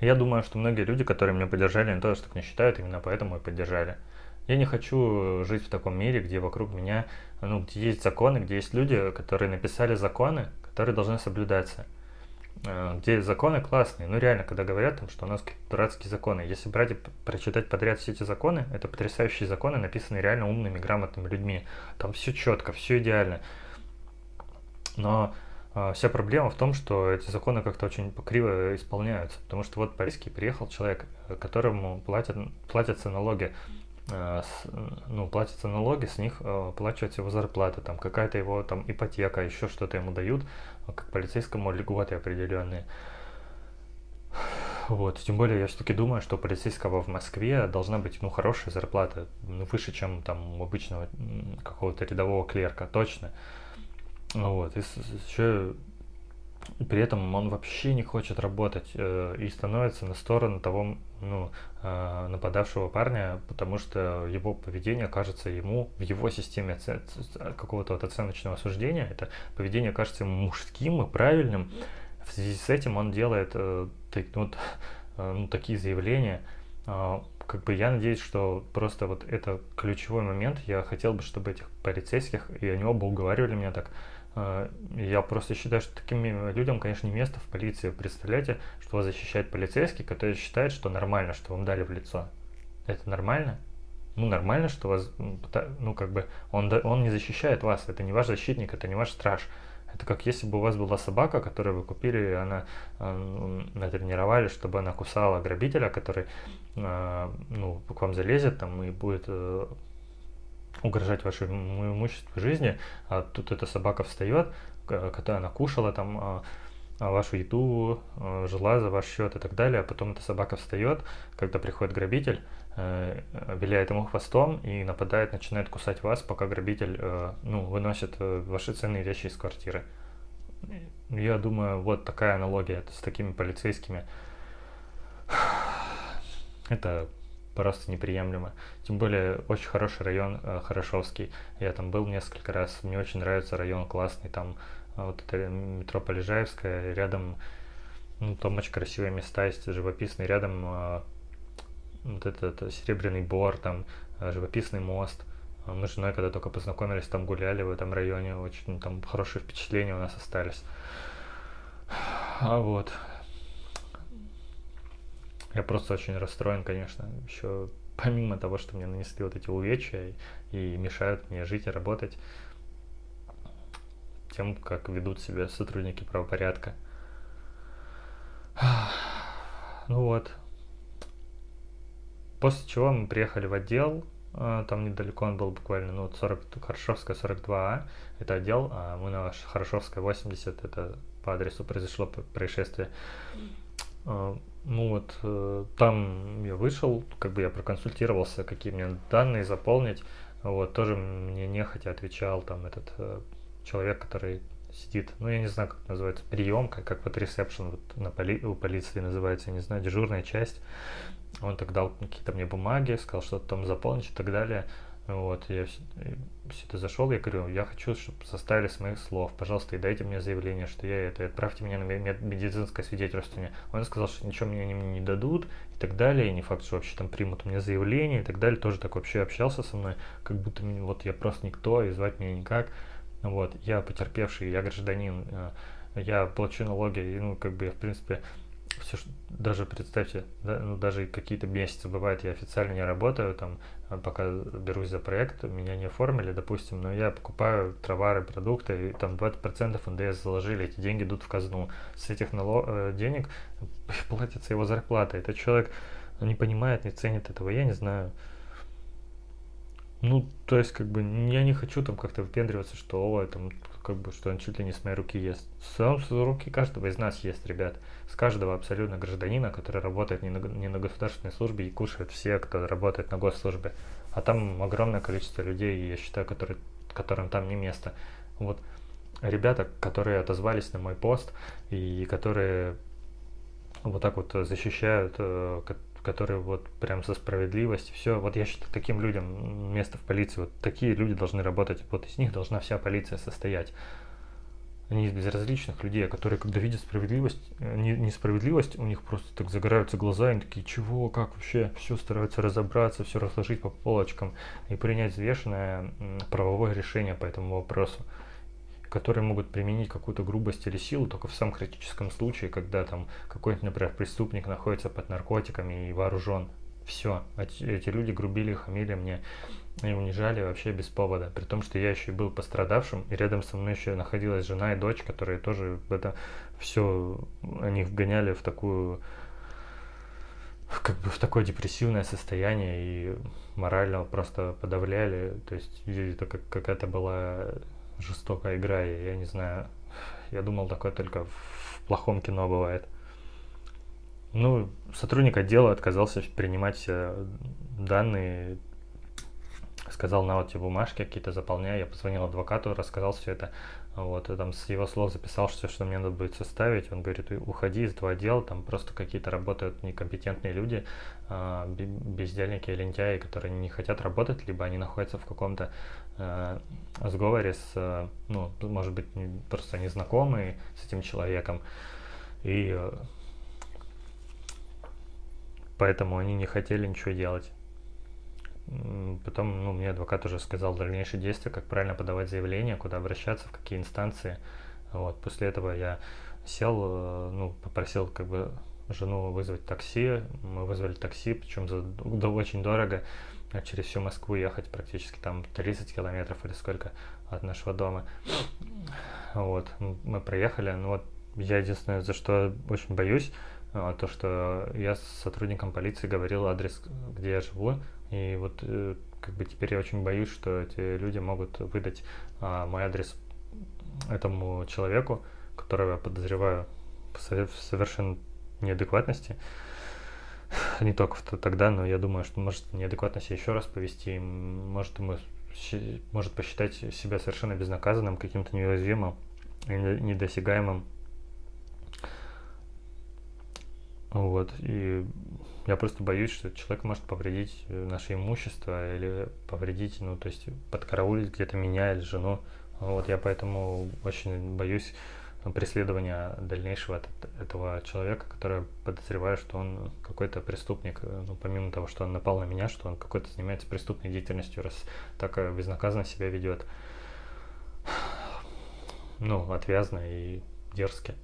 Я думаю, что многие люди, которые меня поддержали, они тоже так не считают, именно поэтому и поддержали. Я не хочу жить в таком мире, где вокруг меня, ну, где есть законы, где есть люди, которые написали законы, которые должны соблюдаться. Э, где законы классные. Ну, реально, когда говорят, там, что у нас какие-то дурацкие законы. Если брать и прочитать подряд все эти законы, это потрясающие законы, написанные реально умными, грамотными людьми. Там все четко, все идеально. Но вся проблема в том, что эти законы как-то очень криво исполняются. Потому что вот полицейский приехал человек, э, которому платят, платятся налоги Э, ну, платятся налоги, с них э, оплачивается его зарплата, там какая-то его там ипотека, еще что-то ему дают, как полицейскому льготы определенные. Вот, тем более я все-таки думаю, что полицейского в Москве должна быть, ну, хорошая зарплата, ну, выше, чем там у обычного какого-то рядового клерка, точно. Вот, и еще при этом он вообще не хочет работать э, и становится на сторону того ну, э, нападавшего парня, потому что его поведение кажется ему в его системе какого-то вот оценочного суждения, это поведение кажется ему мужским и правильным. В связи с этим он делает э, так, вот, э, ну, такие заявления. Э, как бы я надеюсь, что просто вот это ключевой момент. Я хотел бы, чтобы этих полицейских, и они оба уговаривали меня так, я просто считаю, что таким людям, конечно, не место в полиции. Представляете, что вас защищает полицейский, который считает, что нормально, что вам дали в лицо. Это нормально? Ну, нормально, что вас, ну, как бы, он, он не защищает вас. Это не ваш защитник, это не ваш страж. Это как если бы у вас была собака, которую вы купили, и она э, натренировали, чтобы она кусала грабителя, который э, ну, к вам залезет там и будет э, угрожать вашему имуществу жизни, а тут эта собака встает, которая она кушала там а, а вашу еду, а, жила за ваш счет и так далее, а потом эта собака встает, когда приходит грабитель, э, виляет ему хвостом и нападает, начинает кусать вас, пока грабитель э, ну, выносит э, ваши ценные вещи из квартиры. Я думаю, вот такая аналогия с такими полицейскими. [sighs] Это просто неприемлемо. Тем более, очень хороший район э, Хорошовский. Я там был несколько раз. Мне очень нравится район, классный. Там э, вот это метро Полежаевская, рядом ну, там очень красивые места есть, живописные. Рядом э, вот этот Серебряный Бор, там э, живописный мост. Мы с женой, когда только познакомились, там гуляли в этом районе, очень там хорошие впечатления у нас остались. А вот, я просто очень расстроен, конечно, еще помимо того, что мне нанесли вот эти увечья и, мешают мне жить и работать, тем, как ведут себя сотрудники правопорядка. [sighs] Ну вот. После чего мы приехали в отдел, а, там недалеко он был буквально, ну, 40, Хорошевская 42А, это отдел, а мы на Хорошевская 80, это по адресу произошло происшествие. А, ну вот, э, там я вышел, как бы я проконсультировался, какие мне данные заполнить. Вот, тоже мне нехотя отвечал там этот э, человек, который сидит, ну я не знаю, как называется, приемка, как вот ресепшн вот на поли, у полиции называется, я не знаю, дежурная часть. Он так дал какие-то мне бумаги, сказал, что там заполнить и так далее. Вот, я это зашел, я говорю, я хочу, чтобы составили с моих слов, пожалуйста, и дайте мне заявление, что я это, отправьте меня на медицинское свидетельствование. Он сказал, что ничего мне мне не дадут и так далее, и не факт, что вообще там примут у меня заявление и так далее, тоже так вообще общался со мной, как будто вот я просто никто, и звать меня никак. Вот, я потерпевший, я гражданин, э, я плачу налоги, и, ну, как бы я, в принципе, все, даже представьте, да, ну, даже какие-то месяцы бывает, я официально не работаю, там, а пока берусь за проект, меня не оформили, допустим, но я покупаю товары, продукты, и там 20% НДС заложили, эти деньги идут в казну. С этих налог, э, денег [laughs] платится его зарплата. Этот человек не понимает, не ценит этого, я не знаю. Ну, то есть, как бы, я не хочу там как-то выпендриваться, что, о, там, как бы, что он чуть ли не с моей руки ест. Сам с руки каждого из нас ест, ребят. С каждого абсолютно гражданина, который работает не на, не на государственной службе и кушает все, кто работает на госслужбе. А там огромное количество людей, я считаю, которые, которым там не место. Вот ребята, которые отозвались на мой пост и которые вот так вот защищают, э, которые вот прям за справедливость, все, вот я считаю, таким людям место в полиции, вот такие люди должны работать, вот из них должна вся полиция состоять. Они из безразличных людей, которые, когда видят справедливость, э, не, несправедливость, у них просто так загораются глаза, они такие, чего, как вообще, все стараются разобраться, все разложить по полочкам и принять взвешенное правовое решение по этому вопросу которые могут применить какую-то грубость или силу только в самом критическом случае, когда там какой-нибудь, например, преступник находится под наркотиками и вооружен. Все, эти, эти люди грубили, хамили мне и унижали вообще без повода. При том, что я еще и был пострадавшим, и рядом со мной еще находилась жена и дочь, которые тоже это все, они вгоняли в такую как бы в такое депрессивное состояние и морально просто подавляли. То есть это как какая-то была жестокая игра, я не знаю. Я думал, такое только в плохом кино бывает. Ну, сотрудник отдела отказался принимать все данные, сказал, на вот эти бумажки какие-то заполняй. Я позвонил адвокату, рассказал все это. Вот, и там с его слов записал все, что мне надо будет составить. Он говорит, уходи из этого отдела, там просто какие-то работают некомпетентные люди, а, бездельники, лентяи, которые не хотят работать, либо они находятся в каком-то э, сговоре с, ну, может быть, просто незнакомые с этим человеком. И э, поэтому они не хотели ничего делать. Потом ну, мне адвокат уже сказал дальнейшие действия, как правильно подавать заявление, куда обращаться, в какие инстанции. Вот. После этого я сел, э, ну, попросил как бы жену вызвать такси. Мы вызвали такси, причем за да, очень дорого. Через всю Москву ехать практически там 30 километров или сколько от нашего дома. Вот, мы проехали. Ну вот я единственное, за что очень боюсь, э, то, что я с сотрудником полиции говорил адрес, где я живу, и вот э, как бы теперь я очень боюсь, что эти люди могут выдать а, мой адрес этому человеку, которого я подозреваю в совершенно неадекватности. [laughs] Не только тогда, но я думаю, что может неадекватность еще раз повести, может ему может посчитать себя совершенно безнаказанным, каким-то неуязвимым недосягаемым. Вот, и я просто боюсь, что человек может повредить э, наше имущество или повредить, ну, то есть подкараулить где-то меня или жену. Вот я поэтому очень боюсь преследования дальнейшего от этого человека, который подозреваю, что он какой-то преступник, э, ну, помимо того, что он напал на меня, что он какой-то занимается преступной деятельностью, раз так э, безнаказанно себя ведет. Ну, отвязно и дерзко.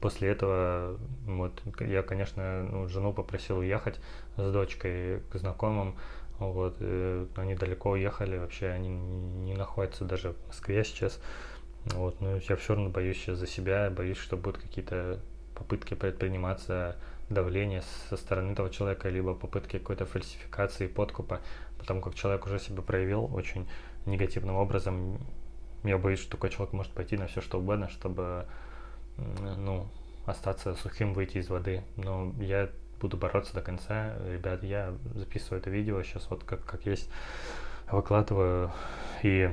После этого вот, я, конечно, ну, жену попросил уехать с дочкой к знакомым. Вот, э, они далеко уехали, вообще они не находятся даже в Москве сейчас. Вот, но я все равно боюсь сейчас за себя, боюсь, что будут какие-то попытки предприниматься давление со стороны этого человека, либо попытки какой-то фальсификации, подкупа, потому как человек уже себя проявил очень негативным образом. Я боюсь, что такой человек может пойти на все что угодно, чтобы ну, остаться сухим, выйти из воды. Но я буду бороться до конца. Ребят, я записываю это видео сейчас вот как, как есть, выкладываю. И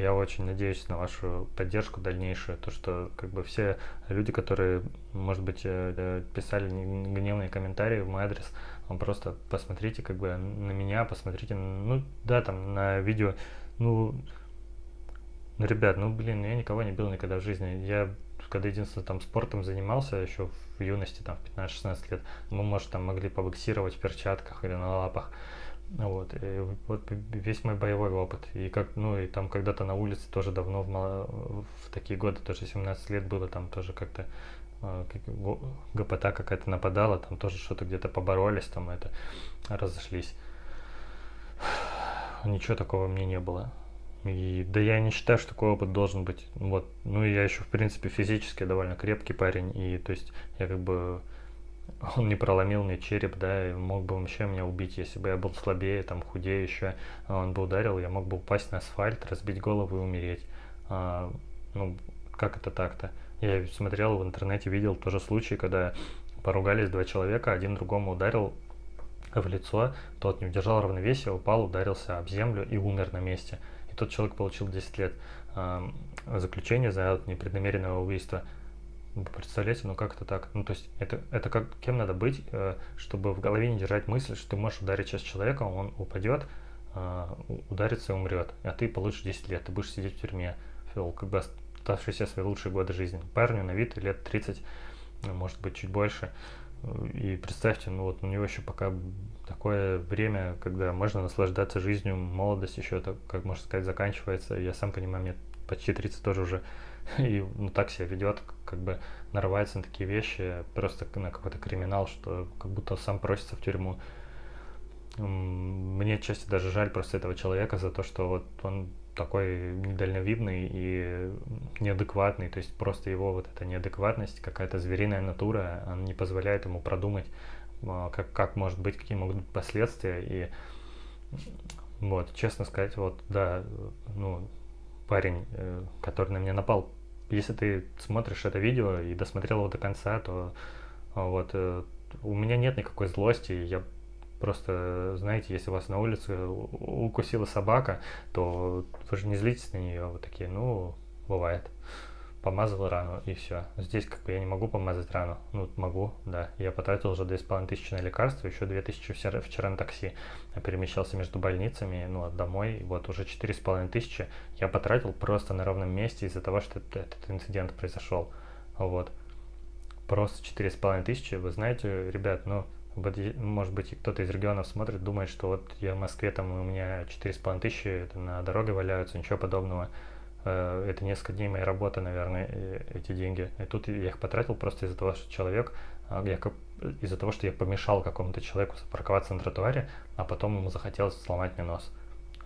я очень надеюсь на вашу поддержку дальнейшую. То, что как бы все люди, которые, может быть, э, э, писали гневные комментарии в мой адрес, просто посмотрите как бы на меня, посмотрите, ну да, там на видео, ну ну, ребят, ну, блин, я никого не бил никогда в жизни. Я, когда единственное, там, спортом занимался еще в юности, там, в 15-16 лет, мы, может, там, могли побоксировать в перчатках или на лапах. Вот, и вот весь мой боевой опыт. И как, ну, и там когда-то на улице тоже давно, в, в такие годы, тоже 17 лет было, там тоже как-то э, ГПТ какая-то нападала, там тоже что-то где-то поборолись, там это разошлись. [sighs] Ничего такого мне не было. И, да я не считаю, что такой опыт должен быть. Вот. Ну я еще, в принципе, физически довольно крепкий парень. И то есть я как бы [laughs] он не проломил мне череп, да, и мог бы вообще меня убить, если бы я был слабее, там, худее еще, а он бы ударил, я мог бы упасть на асфальт, разбить голову и умереть. А, ну, как это так-то? Я смотрел в интернете, видел тоже случай, когда поругались два человека, один другому ударил в лицо, тот не удержал равновесия, упал, ударился об землю и умер на месте. И тот человек получил 10 лет э, заключения за непреднамеренное убийство. Вы представляете, ну как это так? Ну то есть это, это как, кем надо быть, э, чтобы в голове не держать мысль, что ты можешь ударить сейчас человека, он упадет, э, ударится и умрет, а ты получишь 10 лет, ты будешь сидеть в тюрьме, вел как бы оставшиеся свои лучшие годы жизни. Парню на вид лет 30, ну, может быть чуть больше, и представьте, ну вот у него еще пока такое время, когда можно наслаждаться жизнью, молодость еще, так, как можно сказать, заканчивается. Я сам понимаю, мне почти 30 тоже уже [laughs] и ну, так себя ведет, как бы нарывается на такие вещи, просто на какой-то криминал, что как будто сам просится в тюрьму. Мне отчасти даже жаль просто этого человека за то, что вот он такой недальновидный и неадекватный, то есть просто его вот эта неадекватность, какая-то звериная натура, она не позволяет ему продумать, а, как, как может быть, какие могут быть последствия, и вот, честно сказать, вот, да, ну, парень, э, который на меня напал, если ты смотришь это видео и досмотрел его до конца, то а, вот э, у меня нет никакой злости, я просто, знаете, если вас на улице укусила собака, то вы же не злитесь на нее, вот такие, ну, бывает. Помазал рану и все. Здесь как бы я не могу помазать рану. Ну, могу, да. Я потратил уже 2500 на лекарства, еще 2000 вчера, вчера на такси. Перемещался между больницами, ну, домой. Вот уже 4500 я потратил просто на ровном месте из-за того, что этот инцидент произошел. Вот. Просто 4500. Вы знаете, ребят, ну, может быть, кто-то из регионов смотрит, думает, что вот я в Москве, там у меня 4,5 тысячи, это на дороге валяются, ничего подобного. Э, это несколько дней моей работы, наверное, эти деньги. И тут я их потратил просто из-за того, что человек, а, я из-за того, что я помешал какому-то человеку запарковаться на тротуаре, а потом ему захотелось сломать мне нос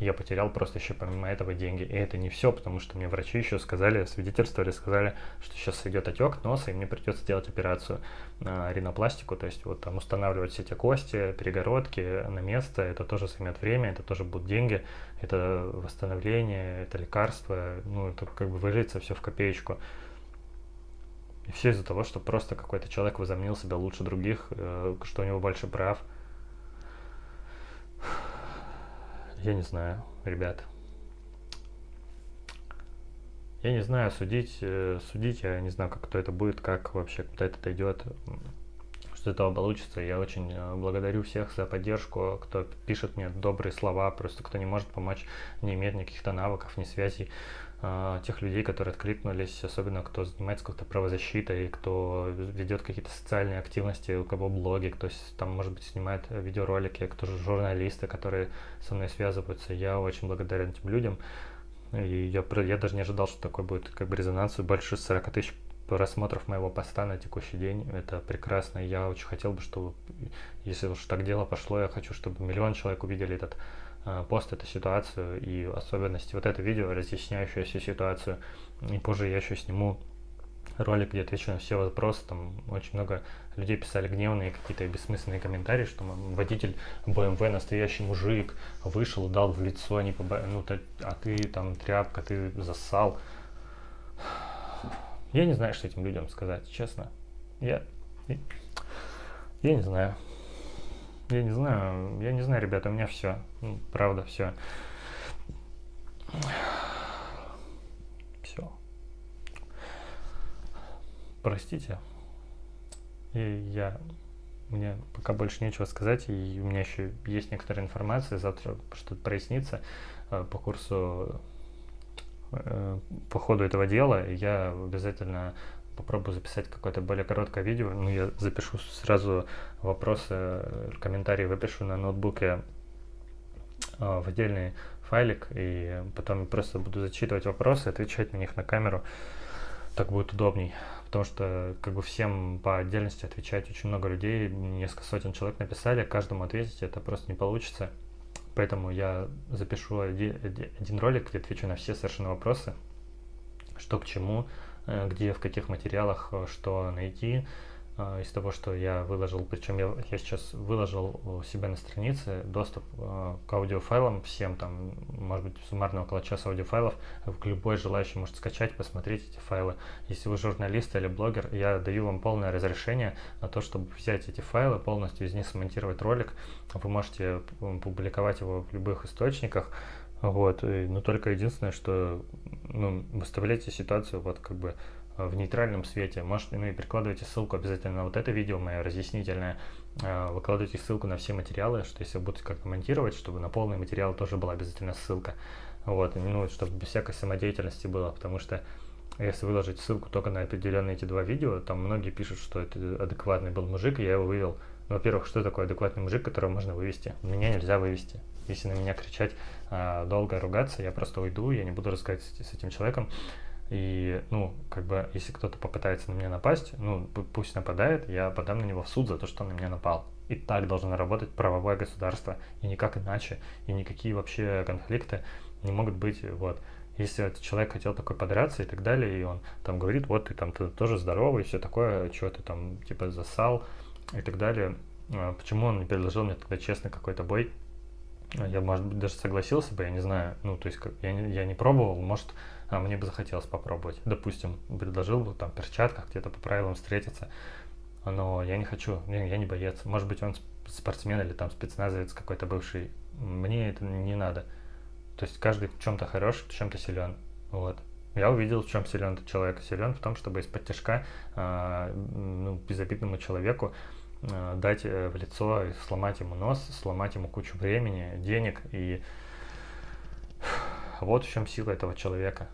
я потерял просто еще помимо этого деньги. И это не все, потому что мне врачи еще сказали, свидетельствовали, сказали, что сейчас идет отек носа, и мне придется делать операцию на ринопластику, то есть вот там устанавливать все эти кости, перегородки на место, это тоже займет время, это тоже будут деньги, это восстановление, это лекарство, ну это как бы выжиться все в копеечку. И все из-за того, что просто какой-то человек возомнил себя лучше других, э, что у него больше прав. Я не знаю, ребят. Я не знаю, судить, э, судить, я не знаю, как кто это будет, как вообще, куда это дойдет, что этого получится. Я очень э, благодарю всех за поддержку, кто пишет мне добрые слова, просто кто не может помочь, не имеет никаких-то навыков, ни связей. А, тех людей, которые откликнулись, особенно кто занимается как-то правозащитой, кто ведет какие-то социальные активности, у кого блоги, кто там, может быть, снимает видеоролики, кто же журналисты, которые со мной связываются. Я очень благодарен этим людям. И я, я даже не ожидал, что такой будет как бы резонанс. Больше 40 тысяч просмотров моего поста на текущий день. Это прекрасно. Я очень хотел бы, чтобы, если уж так дело пошло, я хочу, чтобы миллион человек увидели этот пост эту ситуацию и особенности. Вот это видео, разъясняющее всю ситуацию. И позже я еще сниму ролик, где отвечу на все вопросы. Там очень много людей писали гневные какие-то бессмысленные комментарии, что водитель BMW настоящий мужик, вышел, дал в лицо, не поба... ну, ты, а ты там тряпка, ты засал. Я не знаю, что этим людям сказать, честно. Я, я не знаю. Я не знаю, я не знаю, ребята, у меня все. Ну, правда, все. Все. Простите. И я мне пока больше нечего сказать, и у меня еще есть некоторая информация, завтра что-то прояснится э, по курсу, э, по ходу этого дела, и я обязательно попробую записать какое-то более короткое видео. Ну, я запишу сразу вопросы, комментарии выпишу на ноутбуке э, в отдельный файлик, и потом просто буду зачитывать вопросы, отвечать на них на камеру. так будет удобней, потому что как бы всем по отдельности отвечать очень много людей, несколько сотен человек написали, каждому ответить это просто не получится. Поэтому я запишу один, ролик, где отвечу на все совершенно вопросы, что к чему, где, в каких материалах э, что найти, а, из того, что я выложил, причем я, я сейчас выложил у себя на странице доступ э, к аудиофайлам всем, там, может быть, суммарно около часа аудиофайлов, любой желающий может скачать, посмотреть эти файлы. Если вы журналист или блогер, я даю вам полное разрешение на то, чтобы взять эти файлы, полностью из них смонтировать ролик. Вы можете публиковать его в любых источниках, вот, но только единственное, что ну, выставляйте ситуацию вот как бы в нейтральном свете. Может, ну и прикладывайте ссылку обязательно на вот это видео мое разъяснительное. А, выкладывайте ссылку на все материалы, что если будете как-то монтировать, чтобы на полный материал тоже была обязательно ссылка. Вот, ну, чтобы без всякой самодеятельности было, потому что если выложить ссылку только на определенные эти два видео, там многие пишут, что это адекватный был мужик, и я его вывел. Ну, во-первых, что такое адекватный мужик, которого можно вывести? Меня нельзя вывести. Если на меня кричать, а, долго ругаться, я просто уйду, я не буду разговаривать с этим человеком. И, ну, как бы, если кто-то попытается на меня напасть, ну, пусть нападает, я подам на него в суд за то, что он на меня напал. И так должно работать правовое государство, и никак иначе, и никакие вообще конфликты не могут быть, вот. Если этот человек хотел такой подраться и так далее, и он там говорит, вот ты там ты тоже здоровый, все такое, что ты там типа засал и так далее, а почему он не предложил мне тогда честно какой-то бой, я, может быть, даже согласился бы, я не знаю, ну, то есть, как, я, не, я не пробовал, может, а мне бы захотелось попробовать. Допустим, предложил бы там в перчатках где-то по правилам встретиться, но я не хочу, я не боец. Может быть, он спортсмен или там спецназовец какой-то бывший. Мне это не надо. То есть каждый в чем-то хорош, в чем-то силен. Вот. Я увидел, в чем силен этот человек. Силен в том, чтобы из-под тяжка э, ну, безобидному человеку дать э, в лицо, сломать ему нос, сломать ему кучу времени, денег. И [sighs] вот в чем сила этого человека.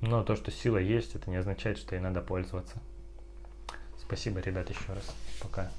Но то, что сила есть, это не означает, что ей надо пользоваться. Спасибо, ребят, еще раз. Пока.